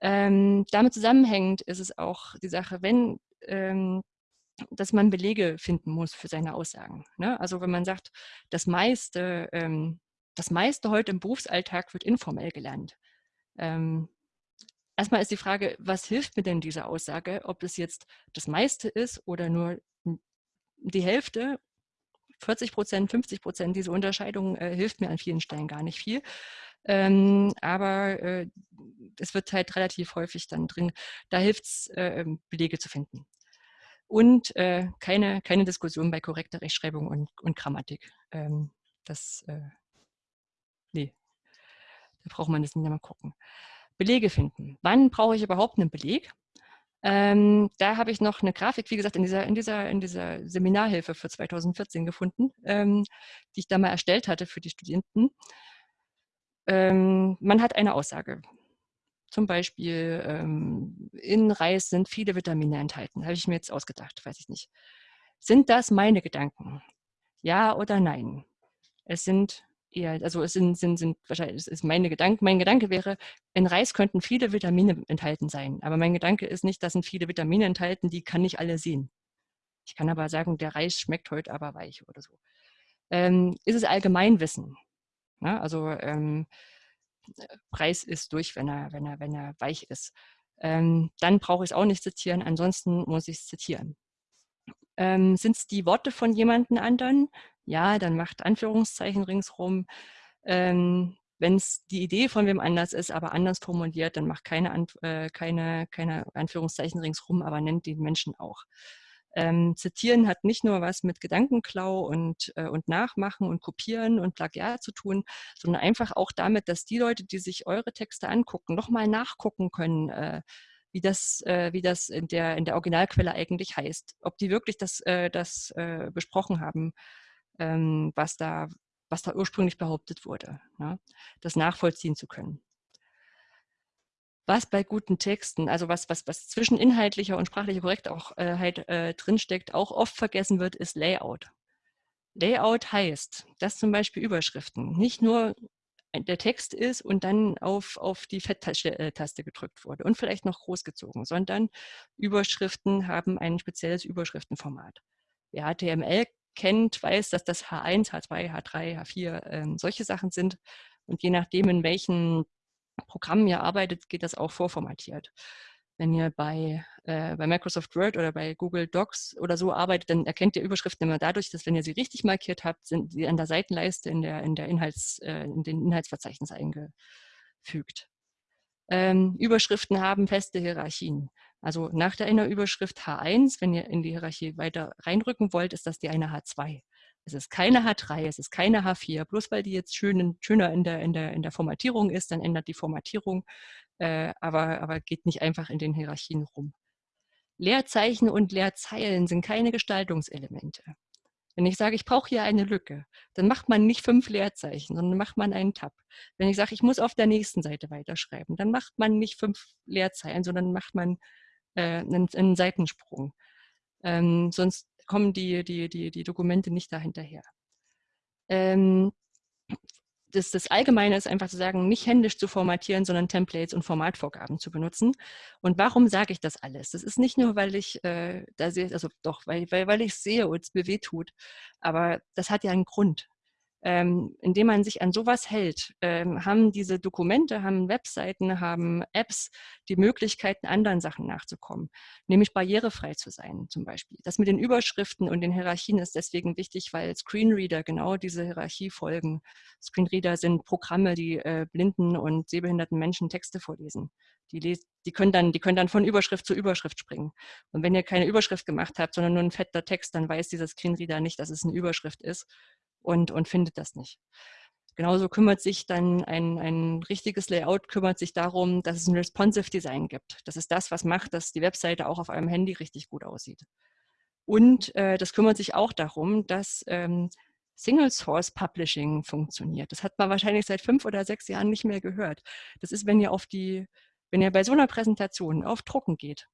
Ähm, damit zusammenhängend ist es auch die Sache, wenn, ähm, dass man Belege finden muss für seine Aussagen. Ne? Also wenn man sagt, das meiste, ähm, das meiste heute im Berufsalltag wird informell gelernt. Ähm, erstmal ist die Frage, was hilft mir denn diese Aussage, ob es jetzt das meiste ist oder nur die Hälfte 40 Prozent, 50 Prozent, diese Unterscheidung äh, hilft mir an vielen Stellen gar nicht viel. Ähm, aber äh, es wird halt relativ häufig dann drin, da hilft es, äh, ähm, Belege zu finden. Und äh, keine, keine Diskussion bei korrekter Rechtschreibung und, und Grammatik. Ähm, das, äh, nee, da braucht man das nicht mehr gucken. Belege finden. Wann brauche ich überhaupt einen Beleg? Ähm, da habe ich noch eine Grafik, wie gesagt, in dieser, in dieser, in dieser Seminarhilfe für 2014 gefunden, ähm, die ich da mal erstellt hatte für die Studenten. Ähm, man hat eine Aussage. Zum Beispiel, ähm, in Reis sind viele Vitamine enthalten. Habe ich mir jetzt ausgedacht, weiß ich nicht. Sind das meine Gedanken? Ja oder nein? Es sind eher, also es sind, sind, sind wahrscheinlich, es ist meine Gedanke, mein Gedanke wäre, in Reis könnten viele Vitamine enthalten sein. Aber mein Gedanke ist nicht, da sind viele Vitamine enthalten, die kann ich alle sehen. Ich kann aber sagen, der Reis schmeckt heute aber weich oder so. Ähm, ist es Allgemeinwissen? Ja, also ähm, Preis ist durch, wenn er, wenn er, wenn er weich ist. Ähm, dann brauche ich es auch nicht zitieren, ansonsten muss ich es zitieren. Ähm, Sind es die Worte von jemandem anderen? Ja, dann macht Anführungszeichen ringsrum. Ähm, Wenn es die Idee von wem anders ist, aber anders formuliert, dann macht keine, äh, keine, keine Anführungszeichen ringsrum, aber nennt den Menschen auch. Ähm, Zitieren hat nicht nur was mit Gedankenklau und, äh, und Nachmachen und Kopieren und Plagiat zu tun, sondern einfach auch damit, dass die Leute, die sich eure Texte angucken, nochmal nachgucken können, äh, wie das, äh, wie das in, der, in der Originalquelle eigentlich heißt. Ob die wirklich das, äh, das äh, besprochen haben, ähm, was, da, was da ursprünglich behauptet wurde. Ne? Das nachvollziehen zu können was bei guten Texten, also was, was, was zwischen inhaltlicher und sprachlicher korrekt auch halt, äh, drinsteckt, auch oft vergessen wird, ist Layout. Layout heißt, dass zum Beispiel Überschriften nicht nur der Text ist und dann auf, auf die Fetttaste äh, gedrückt wurde und vielleicht noch großgezogen, sondern Überschriften haben ein spezielles Überschriftenformat. Wer HTML kennt, weiß, dass das H1, H2, H3, H4 ähm, solche Sachen sind. Und je nachdem, in welchen Programmen ihr arbeitet, geht das auch vorformatiert. Wenn ihr bei, äh, bei Microsoft Word oder bei Google Docs oder so arbeitet, dann erkennt ihr Überschriften immer dadurch, dass wenn ihr sie richtig markiert habt, sind sie an der Seitenleiste in, der, in, der Inhalts, äh, in den Inhaltsverzeichnis eingefügt. Ähm, Überschriften haben feste Hierarchien. Also nach der einer Überschrift H1, wenn ihr in die Hierarchie weiter reinrücken wollt, ist das die eine H2. Es ist keine H3, es ist keine H4. Bloß weil die jetzt schön, schöner in der, in, der, in der Formatierung ist, dann ändert die Formatierung, äh, aber, aber geht nicht einfach in den Hierarchien rum. Leerzeichen und Leerzeilen sind keine Gestaltungselemente. Wenn ich sage, ich brauche hier eine Lücke, dann macht man nicht fünf Leerzeichen, sondern macht man einen Tab. Wenn ich sage, ich muss auf der nächsten Seite weiterschreiben, dann macht man nicht fünf Leerzeilen, sondern macht man äh, einen, einen Seitensprung. Ähm, sonst kommen die, die, die, die Dokumente nicht dahinterher. Ähm, das, das Allgemeine ist einfach zu sagen, nicht händisch zu formatieren, sondern Templates und Formatvorgaben zu benutzen. Und warum sage ich das alles? Das ist nicht nur, weil ich äh, da sehe, also doch, weil, weil, weil ich sehe und es mir weh tut, aber das hat ja einen Grund ähm, indem man sich an sowas hält, ähm, haben diese Dokumente, haben Webseiten, haben Apps die Möglichkeiten, anderen Sachen nachzukommen, nämlich barrierefrei zu sein zum Beispiel. Das mit den Überschriften und den Hierarchien ist deswegen wichtig, weil Screenreader genau diese Hierarchie folgen. Screenreader sind Programme, die äh, blinden und sehbehinderten Menschen Texte vorlesen. Die, die, können dann, die können dann von Überschrift zu Überschrift springen. Und wenn ihr keine Überschrift gemacht habt, sondern nur ein fetter Text, dann weiß dieser Screenreader nicht, dass es eine Überschrift ist und, und findet das nicht. Genauso kümmert sich dann ein, ein richtiges Layout, kümmert sich darum, dass es ein responsive Design gibt. Das ist das, was macht, dass die Webseite auch auf eurem Handy richtig gut aussieht. Und äh, das kümmert sich auch darum, dass ähm, Single Source Publishing funktioniert. Das hat man wahrscheinlich seit fünf oder sechs Jahren nicht mehr gehört. Das ist, wenn ihr auf die, wenn ihr bei so einer Präsentation auf Drucken geht,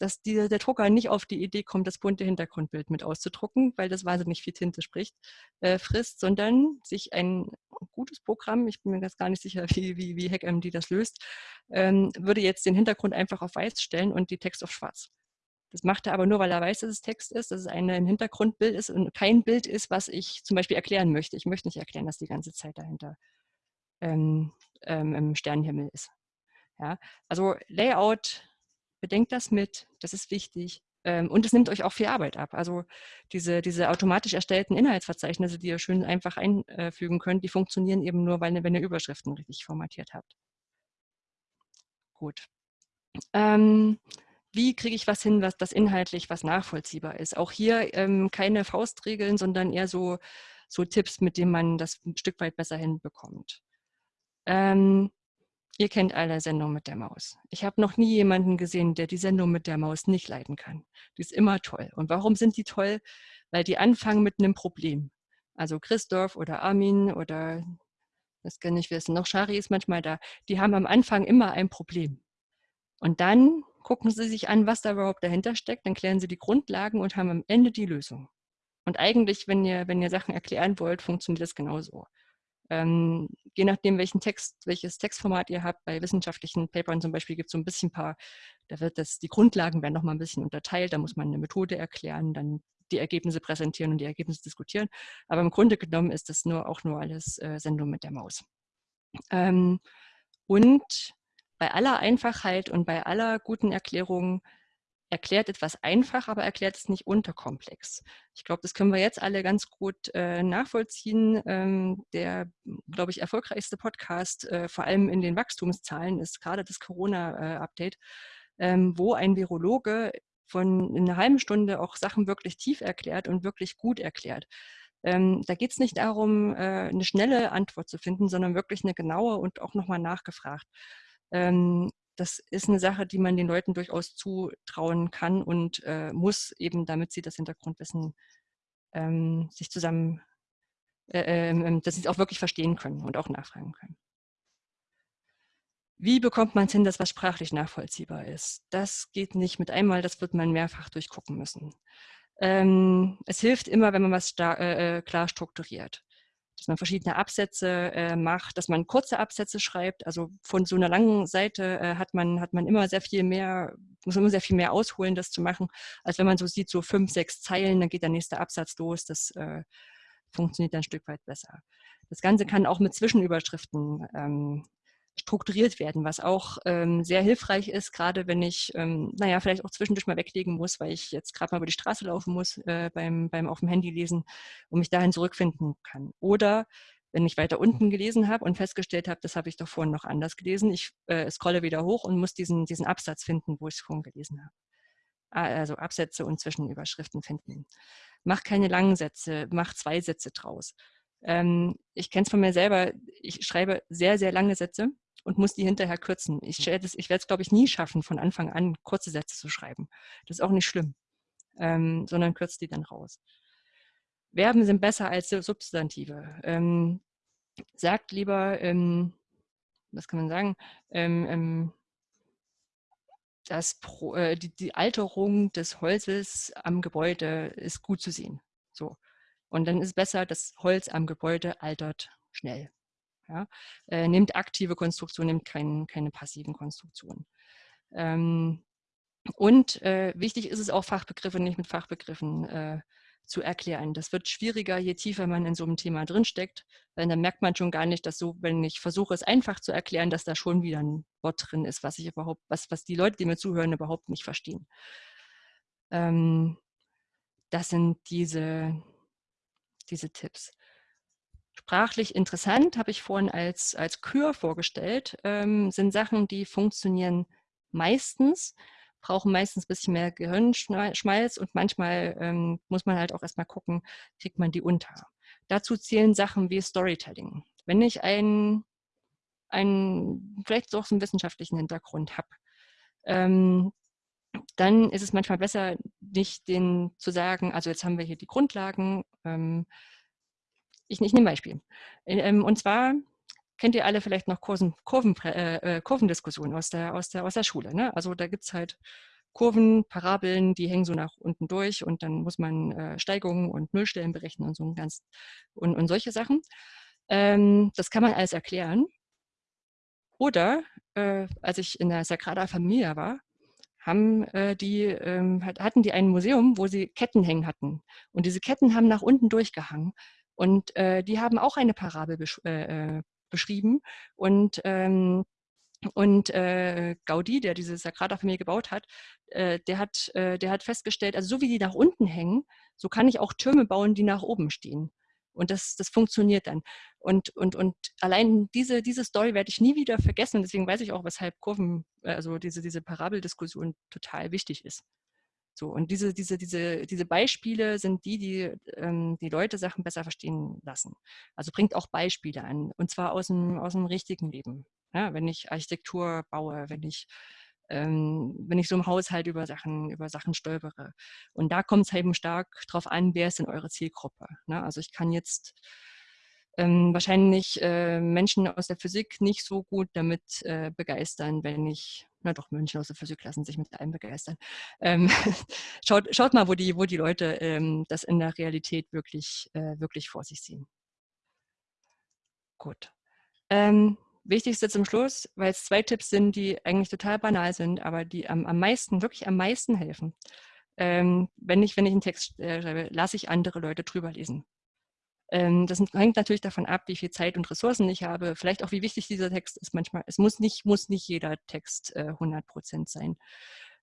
dass die, der Drucker nicht auf die Idee kommt, das bunte Hintergrundbild mit auszudrucken, weil das wahnsinnig viel Tinte spricht, äh, frisst, sondern sich ein gutes Programm, ich bin mir ganz gar nicht sicher, (laughs) wie, wie, wie HackMD das löst, ähm, würde jetzt den Hintergrund einfach auf weiß stellen und die Text auf schwarz. Das macht er aber nur, weil er weiß, dass es Text ist, dass es ein, Hintergrundbild ist und kein Bild ist, was ich zum Beispiel erklären möchte. Ich möchte nicht erklären, dass die ganze Zeit dahinter ähm, ähm, im Sternenhimmel ist. Ja? Also Layout, bedenkt das mit, das ist wichtig. Ähm, und es nimmt euch auch viel Arbeit ab. Also diese, diese automatisch erstellten Inhaltsverzeichnisse, die ihr schön einfach einfügen könnt, die funktionieren eben nur, weil, wenn ihr Überschriften richtig formatiert habt. Gut. Ähm, wie kriege ich was hin, was das inhaltlich was nachvollziehbar ist. Auch hier ähm, keine Faustregeln, sondern eher so, so Tipps, mit denen man das ein Stück weit besser hinbekommt. Ähm, ihr kennt alle Sendung mit der Maus. Ich habe noch nie jemanden gesehen, der die Sendung mit der Maus nicht leiden kann. Die ist immer toll. Und warum sind die toll? Weil die anfangen mit einem Problem. Also Christoph oder Armin oder das kann ich wissen, noch Shari ist manchmal da. Die haben am Anfang immer ein Problem. Und dann gucken Sie sich an, was da überhaupt dahinter steckt, dann klären Sie die Grundlagen und haben am Ende die Lösung. Und eigentlich, wenn ihr, wenn ihr Sachen erklären wollt, funktioniert das genauso. Ähm, je nachdem, welchen Text, welches Textformat ihr habt, bei wissenschaftlichen Papern zum Beispiel gibt es so ein bisschen ein paar, da wird das, die Grundlagen werden nochmal ein bisschen unterteilt, da muss man eine Methode erklären, dann die Ergebnisse präsentieren und die Ergebnisse diskutieren. Aber im Grunde genommen ist das nur auch nur alles äh, Sendung mit der Maus. Ähm, und bei aller Einfachheit und bei aller guten Erklärung erklärt etwas einfach, aber erklärt es nicht unterkomplex. Ich glaube, das können wir jetzt alle ganz gut äh, nachvollziehen. Ähm, der, glaube ich, erfolgreichste Podcast, äh, vor allem in den Wachstumszahlen, ist gerade das Corona-Update, ähm, wo ein Virologe von einer halben Stunde auch Sachen wirklich tief erklärt und wirklich gut erklärt. Ähm, da geht es nicht darum, äh, eine schnelle Antwort zu finden, sondern wirklich eine genaue und auch nochmal nachgefragt. Ähm, das ist eine Sache, die man den Leuten durchaus zutrauen kann und äh, muss, eben damit sie das Hintergrundwissen ähm, sich zusammen, äh, äh, dass sie es auch wirklich verstehen können und auch nachfragen können. Wie bekommt man es hin, dass was sprachlich nachvollziehbar ist? Das geht nicht mit einmal, das wird man mehrfach durchgucken müssen. Ähm, es hilft immer, wenn man was äh, äh, klar strukturiert dass man verschiedene Absätze äh, macht, dass man kurze Absätze schreibt. Also von so einer langen Seite äh, hat, man, hat man immer sehr viel mehr, muss man immer sehr viel mehr ausholen, das zu machen, als wenn man so sieht, so fünf, sechs Zeilen, dann geht der nächste Absatz los. Das äh, funktioniert dann ein Stück weit besser. Das Ganze kann auch mit Zwischenüberschriften ähm, strukturiert werden, was auch ähm, sehr hilfreich ist, gerade wenn ich, ähm, naja, vielleicht auch zwischendurch mal weglegen muss, weil ich jetzt gerade mal über die Straße laufen muss äh, beim, beim auf dem Handy lesen und mich dahin zurückfinden kann. Oder wenn ich weiter unten gelesen habe und festgestellt habe, das habe ich doch vorhin noch anders gelesen, ich äh, scrolle wieder hoch und muss diesen, diesen Absatz finden, wo ich es vorhin gelesen habe. Also Absätze und Zwischenüberschriften finden. Mach keine langen Sätze, mach zwei Sätze draus. Ähm, ich kenne es von mir selber, ich schreibe sehr, sehr lange Sätze und muss die hinterher kürzen. Ich, hm. ich werde es, glaube ich, nie schaffen, von Anfang an kurze Sätze zu schreiben. Das ist auch nicht schlimm, ähm, sondern kürzt die dann raus. Verben sind besser als Substantive. Ähm, sagt lieber, ähm, was kann man sagen, ähm, ähm, das Pro, äh, die, die, Alterung des Holzes am Gebäude ist gut zu sehen. Und dann ist es besser, das Holz am Gebäude altert schnell. Ja? Äh, nimmt aktive Konstruktion, nimmt kein, keine passiven Konstruktionen. Ähm, und äh, wichtig ist es auch, Fachbegriffe nicht mit Fachbegriffen äh, zu erklären. Das wird schwieriger, je tiefer man in so einem Thema drinsteckt, weil dann merkt man schon gar nicht, dass so, wenn ich versuche, es einfach zu erklären, dass da schon wieder ein Wort drin ist, was ich überhaupt, was, was die Leute, die mir zuhören, überhaupt nicht verstehen. Ähm, das sind diese, diese Tipps. Sprachlich interessant, habe ich vorhin als, als Kür vorgestellt, ähm, sind Sachen, die funktionieren meistens, brauchen meistens ein bisschen mehr Gehirnschmalz und manchmal ähm, muss man halt auch erstmal gucken, kriegt man die unter. Dazu zählen Sachen wie Storytelling. Wenn ich einen, einen vielleicht auch so einen wissenschaftlichen Hintergrund habe, ähm, dann ist es manchmal besser, nicht den zu sagen, also jetzt haben wir hier die Grundlagen. Ähm, ich, ich nehme ein Beispiel. Ähm, und zwar kennt ihr alle vielleicht noch Kurven, Kurven, äh, äh, Kurvendiskussionen aus der, aus der, aus der Schule. Ne? Also da gibt es halt Kurven, Parabeln, die hängen so nach unten durch und dann muss man äh, Steigungen und Nullstellen berechnen und so ganz und, und solche Sachen. Ähm, das kann man alles erklären. Oder äh, als ich in der Sagrada Familia war, haben äh, die, ähm, hatten die ein Museum, wo sie Ketten hängen hatten. Und diese Ketten haben nach unten durchgehangen. Und äh, die haben auch eine Parabel besch äh, äh, beschrieben. Und ähm, und äh, Gaudi, der diese Sagrada-Familie gebaut hat, äh, der, hat äh, der hat festgestellt, also so wie die nach unten hängen, so kann ich auch Türme bauen, die nach oben stehen. Und das, das funktioniert dann. Und, und, und allein diese, diese Story werde ich nie wieder vergessen. Und deswegen weiß ich auch, weshalb Kurven, äh, also diese, diese Parabeldiskussion total wichtig ist. So, und diese, diese, diese, diese Beispiele sind die, die ähm, die Leute Sachen besser verstehen lassen. Also bringt auch Beispiele an, und zwar aus dem, aus dem richtigen Leben. Ja, wenn ich Architektur baue, wenn ich, ähm, wenn ich so im Haushalt über Sachen, über Sachen stolpere. Und da kommt es eben stark darauf an, wer ist denn eure Zielgruppe. Ne? Also ich kann jetzt ähm, wahrscheinlich äh, Menschen aus der Physik nicht so gut damit äh, begeistern, wenn ich, na doch, Menschen aus der Physik lassen sich mit allem begeistern. Ähm, (laughs) schaut, schaut mal, wo die, wo die Leute ähm, das in der Realität wirklich, äh, wirklich vor sich sehen. Gut. Wichtigste zum Schluss, weil es zwei Tipps sind, die eigentlich total banal sind, aber die am, am meisten, wirklich am meisten helfen. Ähm, wenn, ich, wenn ich einen Text äh, schreibe, lasse ich andere Leute drüber lesen. Ähm, das hängt natürlich davon ab, wie viel Zeit und Ressourcen ich habe, vielleicht auch, wie wichtig dieser Text ist manchmal. Es muss nicht, muss nicht jeder Text äh, 100 Prozent sein.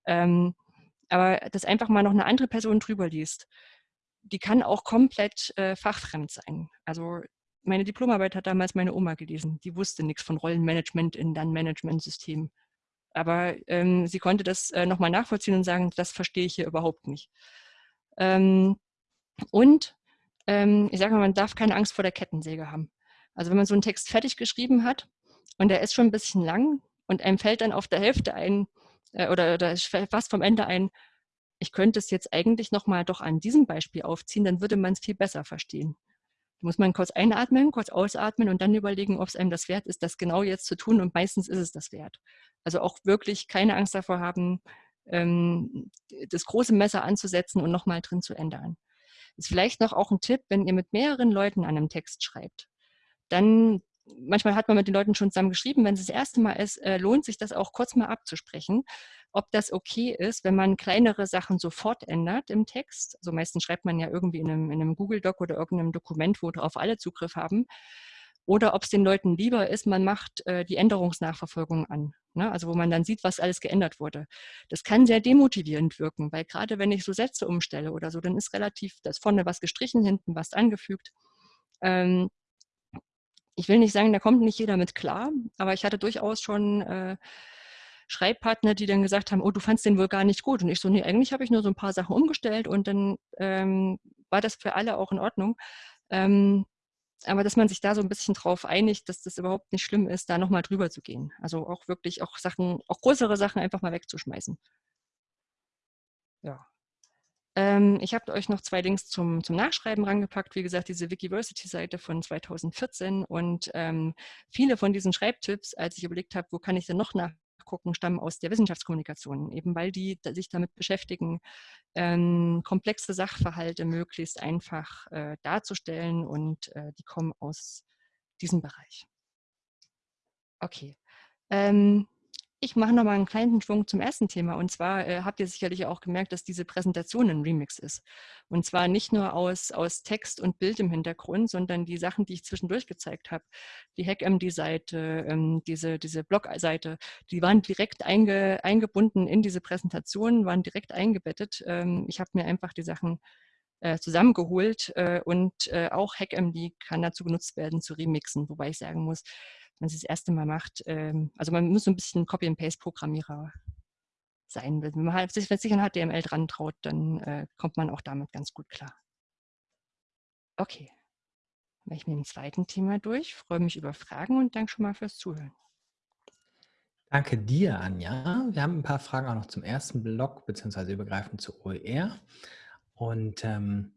Ähm, aber dass einfach mal noch eine andere Person drüber liest, die kann auch komplett äh, fachfremd sein. Also meine Diplomarbeit hat damals meine Oma gelesen. Die wusste nichts von Rollenmanagement in dann Managementsystem. Aber ähm, sie konnte das äh, nochmal nachvollziehen und sagen, das verstehe ich hier überhaupt nicht. Ähm, und ähm, ich sage mal, man darf keine Angst vor der Kettensäge haben. Also wenn man so einen Text fertig geschrieben hat und der ist schon ein bisschen lang und einem fällt dann auf der Hälfte ein äh, oder, oder fast vom Ende ein, ich könnte es jetzt eigentlich nochmal doch an diesem Beispiel aufziehen, dann würde man es viel besser verstehen. Da muss man kurz einatmen, kurz ausatmen und dann überlegen, ob es einem das wert ist, das genau jetzt zu tun. Und meistens ist es das wert. Also auch wirklich keine Angst davor haben, ähm, das große Messer anzusetzen und nochmal drin zu ändern. Ist vielleicht noch auch ein Tipp, wenn ihr mit mehreren Leuten an einem Text schreibt, dann manchmal hat man mit den Leuten schon zusammen geschrieben, wenn es das erste Mal ist, äh, lohnt sich das auch kurz mal abzusprechen, ob das okay ist, wenn man kleinere Sachen sofort ändert im Text. Also meistens schreibt man ja irgendwie in einem, in einem Google-Doc oder irgendeinem Dokument, wo darauf alle Zugriff haben. Oder ob es den Leuten lieber ist, man macht äh, die Änderungsnachverfolgung an. Ne? Also wo man dann sieht, was alles geändert wurde. Das kann sehr demotivierend wirken, weil gerade wenn ich so Sätze umstelle oder so, dann ist relativ das vorne was gestrichen, hinten was angefügt. Ähm, ich will nicht sagen, da kommt nicht jeder mit klar, aber ich hatte durchaus schon äh, Schreibpartner, die dann gesagt haben, oh, du fandst den wohl gar nicht gut. Und ich so, nee, eigentlich habe ich nur so ein paar Sachen umgestellt und dann ähm, war das für alle auch in Ordnung. Ähm, aber dass man sich da so ein bisschen drauf einigt, dass das überhaupt nicht schlimm ist, da nochmal drüber zu gehen. Also auch wirklich auch Sachen, auch größere Sachen einfach mal wegzuschmeißen. Ja. Ähm, ich habe euch noch zwei Links zum, zum Nachschreiben rangepackt. Wie gesagt, diese Wikiversity-Seite von 2014 und ähm, viele von diesen Schreibtipps, als ich überlegt habe, wo kann ich denn noch nachgucken, stammen aus der Wissenschaftskommunikation, eben weil die sich damit beschäftigen, ähm, komplexe Sachverhalte möglichst einfach äh, darzustellen und äh, die kommen aus diesem Bereich. Okay. Ähm, ich mache noch mal einen kleinen Schwung zum ersten Thema. Und zwar äh, habt ihr sicherlich auch gemerkt, dass diese Präsentation ein Remix ist. Und zwar nicht nur aus, aus Text und Bild im Hintergrund, sondern die Sachen, die ich zwischendurch gezeigt habe. Die HackMD-Seite, ähm, diese, diese Blog-Seite, die waren direkt einge, eingebunden in diese Präsentation, waren direkt eingebettet. Ähm, ich habe mir einfach die Sachen äh, zusammengeholt äh, und äh, auch HackMD kann dazu genutzt werden, zu remixen. Wobei ich sagen muss, wenn man es das erste Mal macht, ähm, also man muss so ein bisschen Copy-and-Paste-Programmierer sein. Wenn man halt, sich, wenn sich an HTML dran traut, dann äh, kommt man auch damit ganz gut klar. Okay. mache ich mit dem zweiten Thema durch, freue mich über Fragen und danke schon mal fürs Zuhören.
Danke dir, Anja. Wir haben ein paar Fragen auch noch zum ersten Blog, beziehungsweise übergreifend zu OER. Und ähm,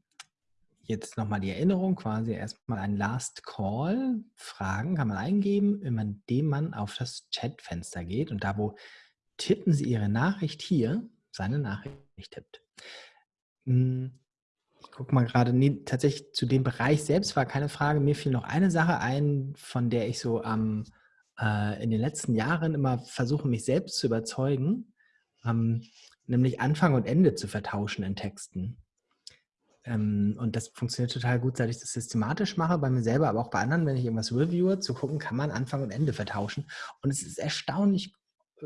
jetzt nochmal die Erinnerung, quasi erstmal ein Last Call. Fragen kann man eingeben, indem man auf das Chatfenster geht und da, wo tippen Sie Ihre Nachricht hier, seine Nachricht tippt. Hm, ich gucke mal gerade, nee, tatsächlich zu dem Bereich selbst war keine Frage. Mir fiel noch eine Sache ein, von der ich so am, äh, in den letzten Jahren immer versuche, mich selbst zu überzeugen, ähm, nämlich Anfang und Ende zu vertauschen in Texten. Ähm, und das funktioniert total gut, seit ich das systematisch mache, bei mir selber, aber auch bei anderen, wenn ich irgendwas reviewe, zu gucken, kann man Anfang und Ende vertauschen. Und es ist erstaunlich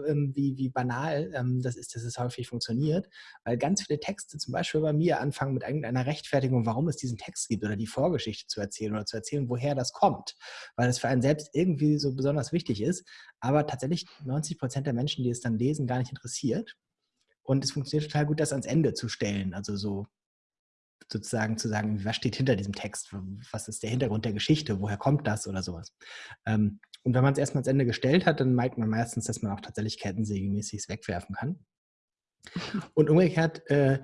ähm, wie, wie banal ähm, das ist, dass es häufig funktioniert, weil ganz viele Texte zum Beispiel bei mir anfangen mit irgendeiner Rechtfertigung, warum es diesen Text gibt oder die Vorgeschichte zu erzählen oder zu erzählen, woher das kommt, weil es für einen selbst irgendwie so besonders wichtig ist, aber tatsächlich 90 Prozent der Menschen, die es dann lesen, gar nicht interessiert. Und es funktioniert total gut, das ans Ende zu stellen, also so sozusagen zu sagen, was steht hinter diesem Text, was ist der Hintergrund der Geschichte, woher kommt das oder sowas. Ähm, und wenn man es erstmal ans Ende gestellt hat, dann meint man meistens, dass man auch tatsächlich kettensägemäßig wegwerfen kann. (laughs) Und umgekehrt, äh,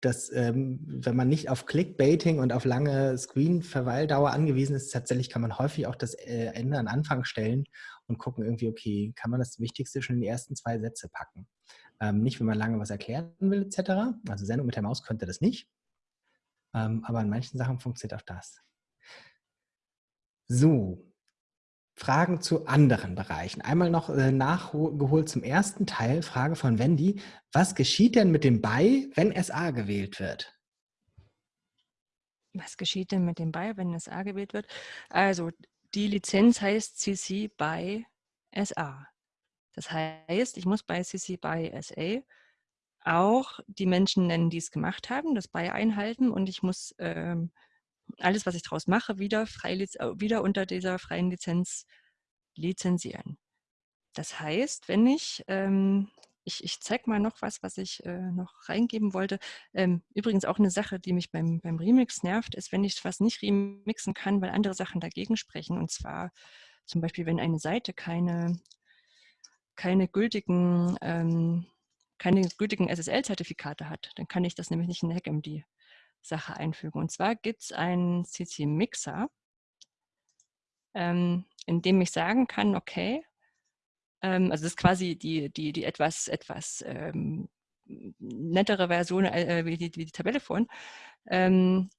dass ähm, wenn man nicht auf Clickbaiting und auf lange Screen-Verweildauer angewiesen ist, tatsächlich kann man häufig auch das äh, Ende an Anfang stellen und gucken irgendwie, okay, kann man das Wichtigste schon in die ersten zwei Sätze packen. Ähm, nicht, wenn man lange was erklären will, etc. Also Sendung mit der Maus könnte das nicht. Ähm, aber in manchen Sachen funktioniert auch das. So, Fragen zu anderen Bereichen. Einmal noch äh, nachgeholt zum ersten Teil, Frage von Wendy. Was geschieht denn mit dem BY, wenn SA gewählt wird?
Was geschieht denn mit dem BY, wenn SA gewählt wird? Also die Lizenz heißt CC BY SA. Das heißt, ich muss bei CC BY SA auch die Menschen nennen, die es gemacht haben, das BY einhalten und ich muss ähm, alles, was ich daraus mache, wieder, frei, äh, wieder unter dieser freien Lizenz lizenzieren. Das heißt, wenn ich, ähm, ich, ich zeige mal noch was, was ich äh, noch reingeben wollte. Ähm, übrigens auch eine Sache, die mich beim, beim Remix nervt, ist, wenn ich was nicht remixen kann, weil andere Sachen dagegen sprechen. Und zwar zum Beispiel, wenn eine Seite keine, keine gültigen ähm, keine gültigen SSL-Zertifikate hat, dann kann ich das nämlich nicht in HackMD Sache einfügen. Und zwar gibt es einen CC-Mixer, ähm, in dem ich sagen kann, okay, ähm, also das ist quasi die, die, die etwas, etwas ähm, nettere Version äh, wie, die, wie die Tabelle vorhin. Ähm,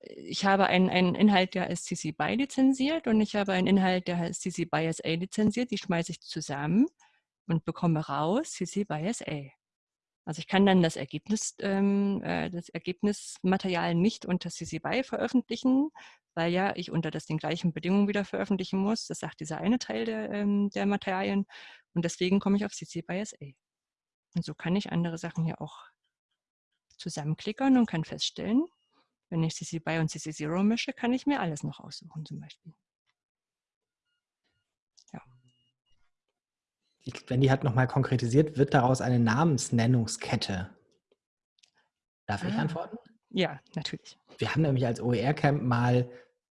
ich habe einen, einen Inhalt, der ist CC BY lizenziert und ich habe einen Inhalt, der ist CC BY SA lizenziert. Die schmeiße ich zusammen und bekomme raus CC BY SA. Also ich kann dann das Ergebnis, ähm, äh, das Ergebnismaterial nicht unter CC BY veröffentlichen, weil ja ich unter das den gleichen Bedingungen wieder veröffentlichen muss. Das sagt dieser eine Teil der, ähm, der Materialien. Und deswegen komme ich auf CC BY SA. Und so kann ich andere Sachen hier auch zusammenklickern und kann feststellen, wenn ich CC BY und CC 0 mische, kann ich mir alles noch aussuchen zum Beispiel.
Wendy hat nochmal konkretisiert, wird daraus eine Namensnennungskette? Darf ah. ich antworten?
Ja, natürlich.
Wir haben nämlich als OER-Camp mal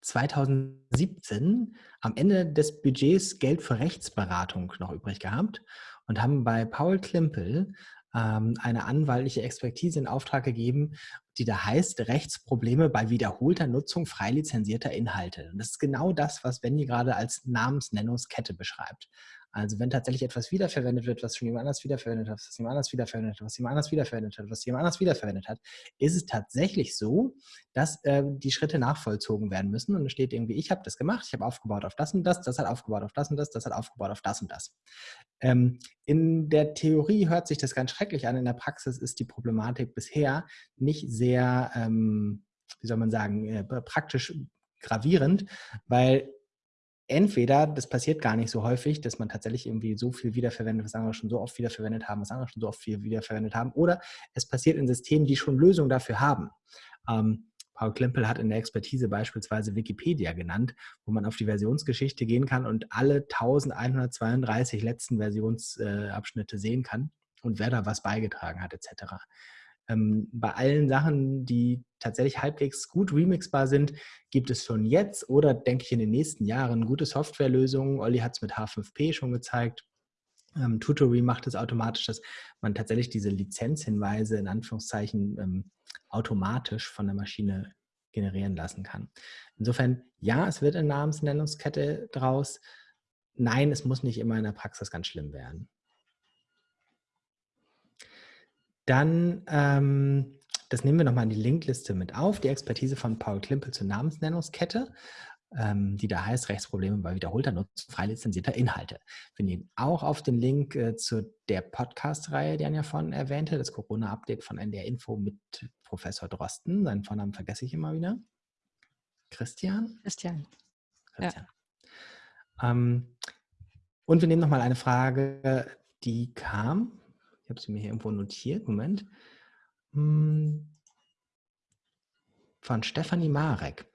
2017 am Ende des Budgets Geld für Rechtsberatung noch übrig gehabt und haben bei Paul Klimpel ähm, eine anwaltliche Expertise in Auftrag gegeben, die da heißt Rechtsprobleme bei wiederholter Nutzung frei lizenzierter Inhalte. Und das ist genau das, was Wendy gerade als Namensnennungskette beschreibt. Also wenn tatsächlich etwas wiederverwendet wird, was schon jemand anders wiederverwendet hat, was jemand anders wiederverwendet hat, was jemand anders wiederverwendet hat, was jemand anders wiederverwendet hat, ist es tatsächlich so, dass äh, die Schritte nachvollzogen werden müssen. Und es steht irgendwie, ich habe das gemacht, ich habe aufgebaut auf das und das, das hat aufgebaut auf das und das, das hat aufgebaut auf das und das. Ähm, in der Theorie hört sich das ganz schrecklich an, in der Praxis ist die Problematik bisher nicht sehr, ähm, wie soll man sagen, äh, praktisch gravierend, weil entweder, das passiert gar nicht so häufig, dass man tatsächlich irgendwie so viel wiederverwendet, was andere schon so oft wiederverwendet haben, was andere schon so oft viel wiederverwendet haben, oder es passiert in Systemen, die schon Lösungen dafür haben. Ähm, Paul Klempel hat in der Expertise beispielsweise Wikipedia genannt, wo man auf die Versionsgeschichte gehen kann und alle 1132 letzten Versionsabschnitte äh, sehen kann und wer da was beigetragen hat etc. Ähm, bei allen Sachen, die tatsächlich halbwegs gut remixbar sind, gibt es schon jetzt oder denke ich in den nächsten Jahren gute Softwarelösungen. Olli hat es mit H5P schon gezeigt. Ähm, Tutory macht es automatisch, dass man tatsächlich diese Lizenzhinweise in Anführungszeichen ähm, automatisch von der Maschine generieren lassen kann. Insofern, ja, es wird eine Namensnennungskette draus. Nein, es muss nicht immer in der Praxis ganz schlimm werden. Dann, ähm, das nehmen wir nochmal in die Linkliste mit auf, die Expertise von Paul Klimpel zur Namensnennungskette, ähm, die da heißt Rechtsprobleme bei wiederholter Nutzung frei lizenzierter Inhalte. Wir nehmen auch auf den Link äh, zu der Podcast-Reihe, die Anja vorhin erwähnte, das Corona-Update von NDR Info mit Professor Drosten. Seinen Vornamen vergesse ich immer wieder. Christian?
Christian.
Christian. Ja. Ähm, und wir nehmen nochmal eine Frage, die kam habe sie mir hier irgendwo notiert. Moment. Hm. Von Stefanie Marek.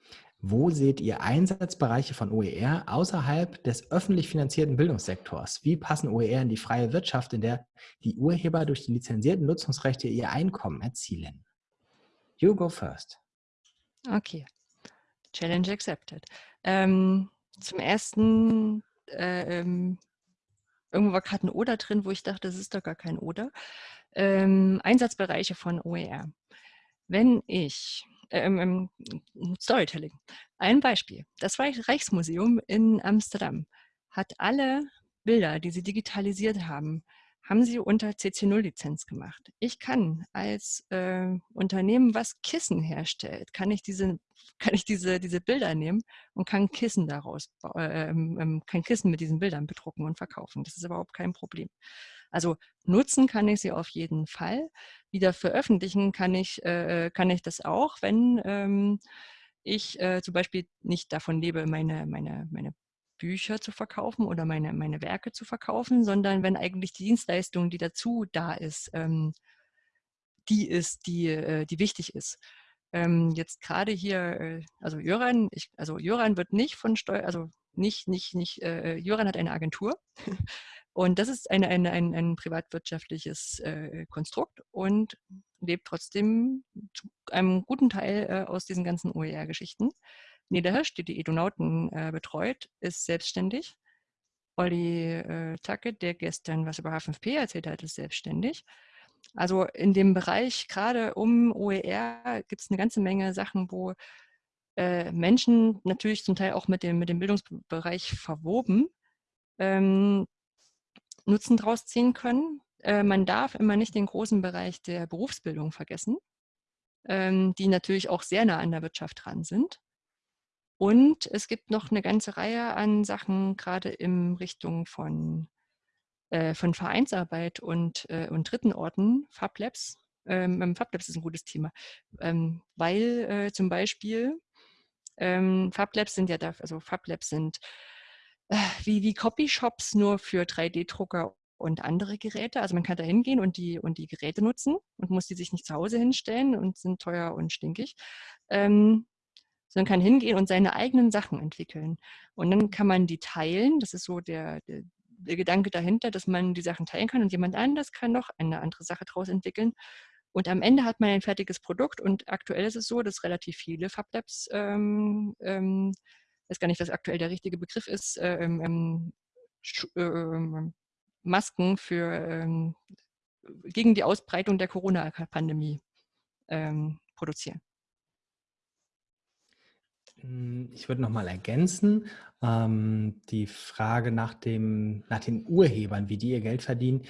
Wo seht ihr Einsatzbereiche von OER außerhalb des öffentlich finanzierten Bildungssektors? Wie passen OER in die freie Wirtschaft, in der die Urheber durch die lizenzierten Nutzungsrechte ihr Einkommen erzielen? You go first.
Okay. Challenge accepted. Ähm, zum ersten äh, ähm, Irgendwo war gerade ein Oder drin, wo ich dachte, das ist doch gar kein Oder. Ähm, Einsatzbereiche von OER. Wenn ich, ähm, ähm, Storytelling, ein Beispiel. Das Reichsmuseum in Amsterdam hat alle Bilder, die sie digitalisiert haben, haben sie unter CC0-Lizenz gemacht. Ich kann als äh, Unternehmen, was Kissen herstellt, kann ich diese (laughs) kann ich diese, diese Bilder nehmen und kann Kissen daraus, äh, ähm, ähm, kann Kissen mit diesen Bildern bedrucken und verkaufen. Das ist überhaupt kein Problem. Also nutzen kann ich sie auf jeden Fall. Wieder veröffentlichen kann ich, äh, kann ich das auch, wenn ähm, ich äh, zum Beispiel nicht davon lebe, meine, meine, meine Bücher zu verkaufen oder meine, meine Werke zu verkaufen, sondern wenn eigentlich die Dienstleistung, die dazu da ist, ähm, die ist, die, äh, die wichtig ist. Ähm, jetzt gerade hier, äh, also Jöran, ich, also Jöran wird nicht von Steuer, also nicht, nicht, nicht, äh, Jöran hat eine Agentur (laughs) und das ist eine, eine, ein, ein privatwirtschaftliches äh, Konstrukt und lebt trotzdem zu einem guten Teil äh, aus diesen ganzen OER-Geschichten. Niederhirsch, die die Edonauten äh, betreut, ist selbstständig. Olli äh, Zacke, der gestern was über H5P erzählt hat, ist selbstständig. Also in dem Bereich, gerade um OER, gibt es eine ganze Menge Sachen, wo äh, Menschen natürlich zum Teil auch mit dem, mit dem Bildungsbereich verwoben ähm, Nutzen draus ziehen können. Äh, man darf immer nicht den großen Bereich der Berufsbildung vergessen, ähm, die natürlich auch sehr nah an der Wirtschaft dran sind. Und es gibt noch eine ganze Reihe an Sachen, gerade in Richtung von äh, von Vereinsarbeit und, äh, und dritten Orten, FabLabs. Ähm, ähm, FabLabs ist ein gutes Thema, ähm, weil äh, zum Beispiel ähm, FabLabs sind ja da, also FabLabs sind äh, wie, wie Copyshops nur für 3D-Drucker und andere Geräte. Also man kann da hingehen und die, und die Geräte nutzen und muss die sich nicht zu Hause hinstellen und sind teuer und stinkig. Ähm, sondern kann hingehen und seine eigenen Sachen entwickeln. Und dann kann man die teilen. Das ist so der, der, der Gedanke dahinter, dass man die Sachen teilen kann und jemand anders kann noch eine andere Sache daraus entwickeln. Und am Ende hat man ein fertiges Produkt und aktuell ist es so, dass relativ viele FabLabs, ähm, ähm, weiß gar nicht, was aktuell der richtige Begriff ist, ähm, ähm, ähm Masken für ähm, gegen die Ausbreitung der Corona-Pandemie ähm, produzieren.
Hm, ich würde noch mal ergänzen, ähm, die Frage nach, dem, nach den Urhebern, wie die ihr Geld verdienen.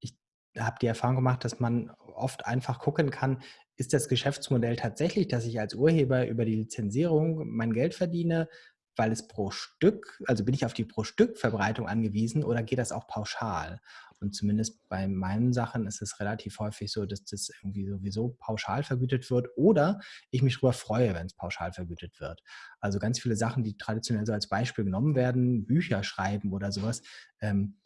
Ich habe die Erfahrung gemacht, dass man oft einfach gucken kann, ist das Geschäftsmodell tatsächlich, dass ich als Urheber über die Lizenzierung mein Geld verdiene, weil es pro Stück, also bin ich auf die pro Stück Verbreitung angewiesen oder geht das auch pauschal? Und zumindest bei meinen Sachen ist es relativ häufig so, dass das irgendwie sowieso pauschal vergütet wird oder ich mich darüber freue, wenn es pauschal vergütet wird. Also ganz viele Sachen, die traditionell so als Beispiel genommen werden, Bücher schreiben oder sowas. Ähm,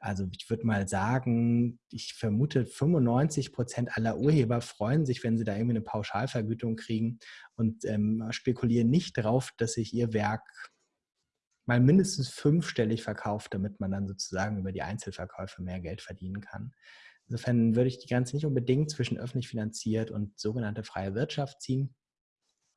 also ich würde mal sagen, ich vermute, 95 Prozent aller Urheber freuen sich, wenn sie da irgendwie eine Pauschalvergütung kriegen und ähm, spekulieren nicht darauf, dass sich ihr Werk mal mindestens fünfstellig verkauft, damit man dann sozusagen über die Einzelverkäufe mehr Geld verdienen kann. Insofern würde ich die Grenze nicht unbedingt zwischen öffentlich finanziert und sogenannte freie Wirtschaft ziehen,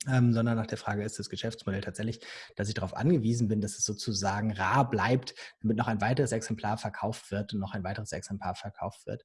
ähm, sondern nach der Frage, ist das Geschäftsmodell tatsächlich, dass ich darauf angewiesen bin, dass es sozusagen rar bleibt, damit noch ein weiteres Exemplar verkauft wird und noch ein weiteres Exemplar verkauft wird.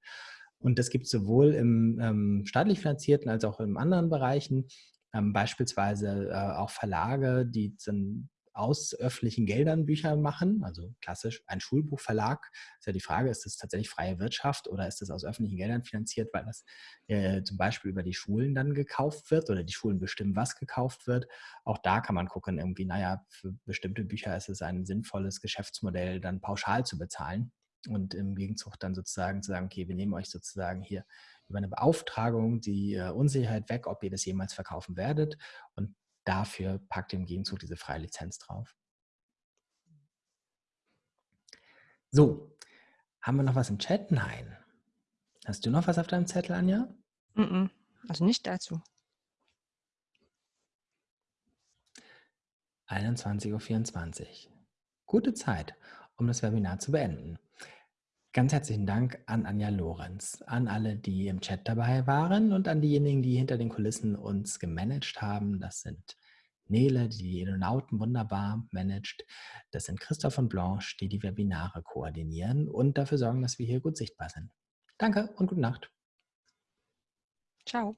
Und das gibt es sowohl im ähm, staatlich finanzierten als auch in anderen Bereichen. Ähm, beispielsweise äh, auch Verlage, die sind aus öffentlichen Geldern Bücher machen, also klassisch ein Schulbuchverlag, ist ja die Frage, ist das tatsächlich freie Wirtschaft oder ist das aus öffentlichen Geldern finanziert, weil das äh, zum Beispiel über die Schulen dann gekauft wird oder die Schulen bestimmen, was gekauft wird. Auch da kann man gucken, irgendwie, naja, für bestimmte Bücher ist es ein sinnvolles Geschäftsmodell, dann pauschal zu bezahlen und im Gegenzug dann sozusagen zu sagen, okay, wir nehmen euch sozusagen hier über eine Beauftragung die äh, Unsicherheit weg, ob ihr das jemals verkaufen werdet und dafür packt im Gegenzug diese freie Lizenz drauf. So, haben wir noch was im Chat? Nein. Hast du noch was auf deinem Zettel, Anja?
Also nicht dazu.
21.24 Uhr. Gute Zeit, um das Webinar zu beenden. Ganz herzlichen Dank an Anja Lorenz, an alle, die im Chat dabei waren und an diejenigen, die hinter den Kulissen uns gemanagt haben. Das sind Nele, die die Aeronauten wunderbar managt. Das sind Christoph und Blanche, die die Webinare koordinieren und dafür sorgen, dass wir hier gut sichtbar sind. Danke und gute Nacht.
Ciao.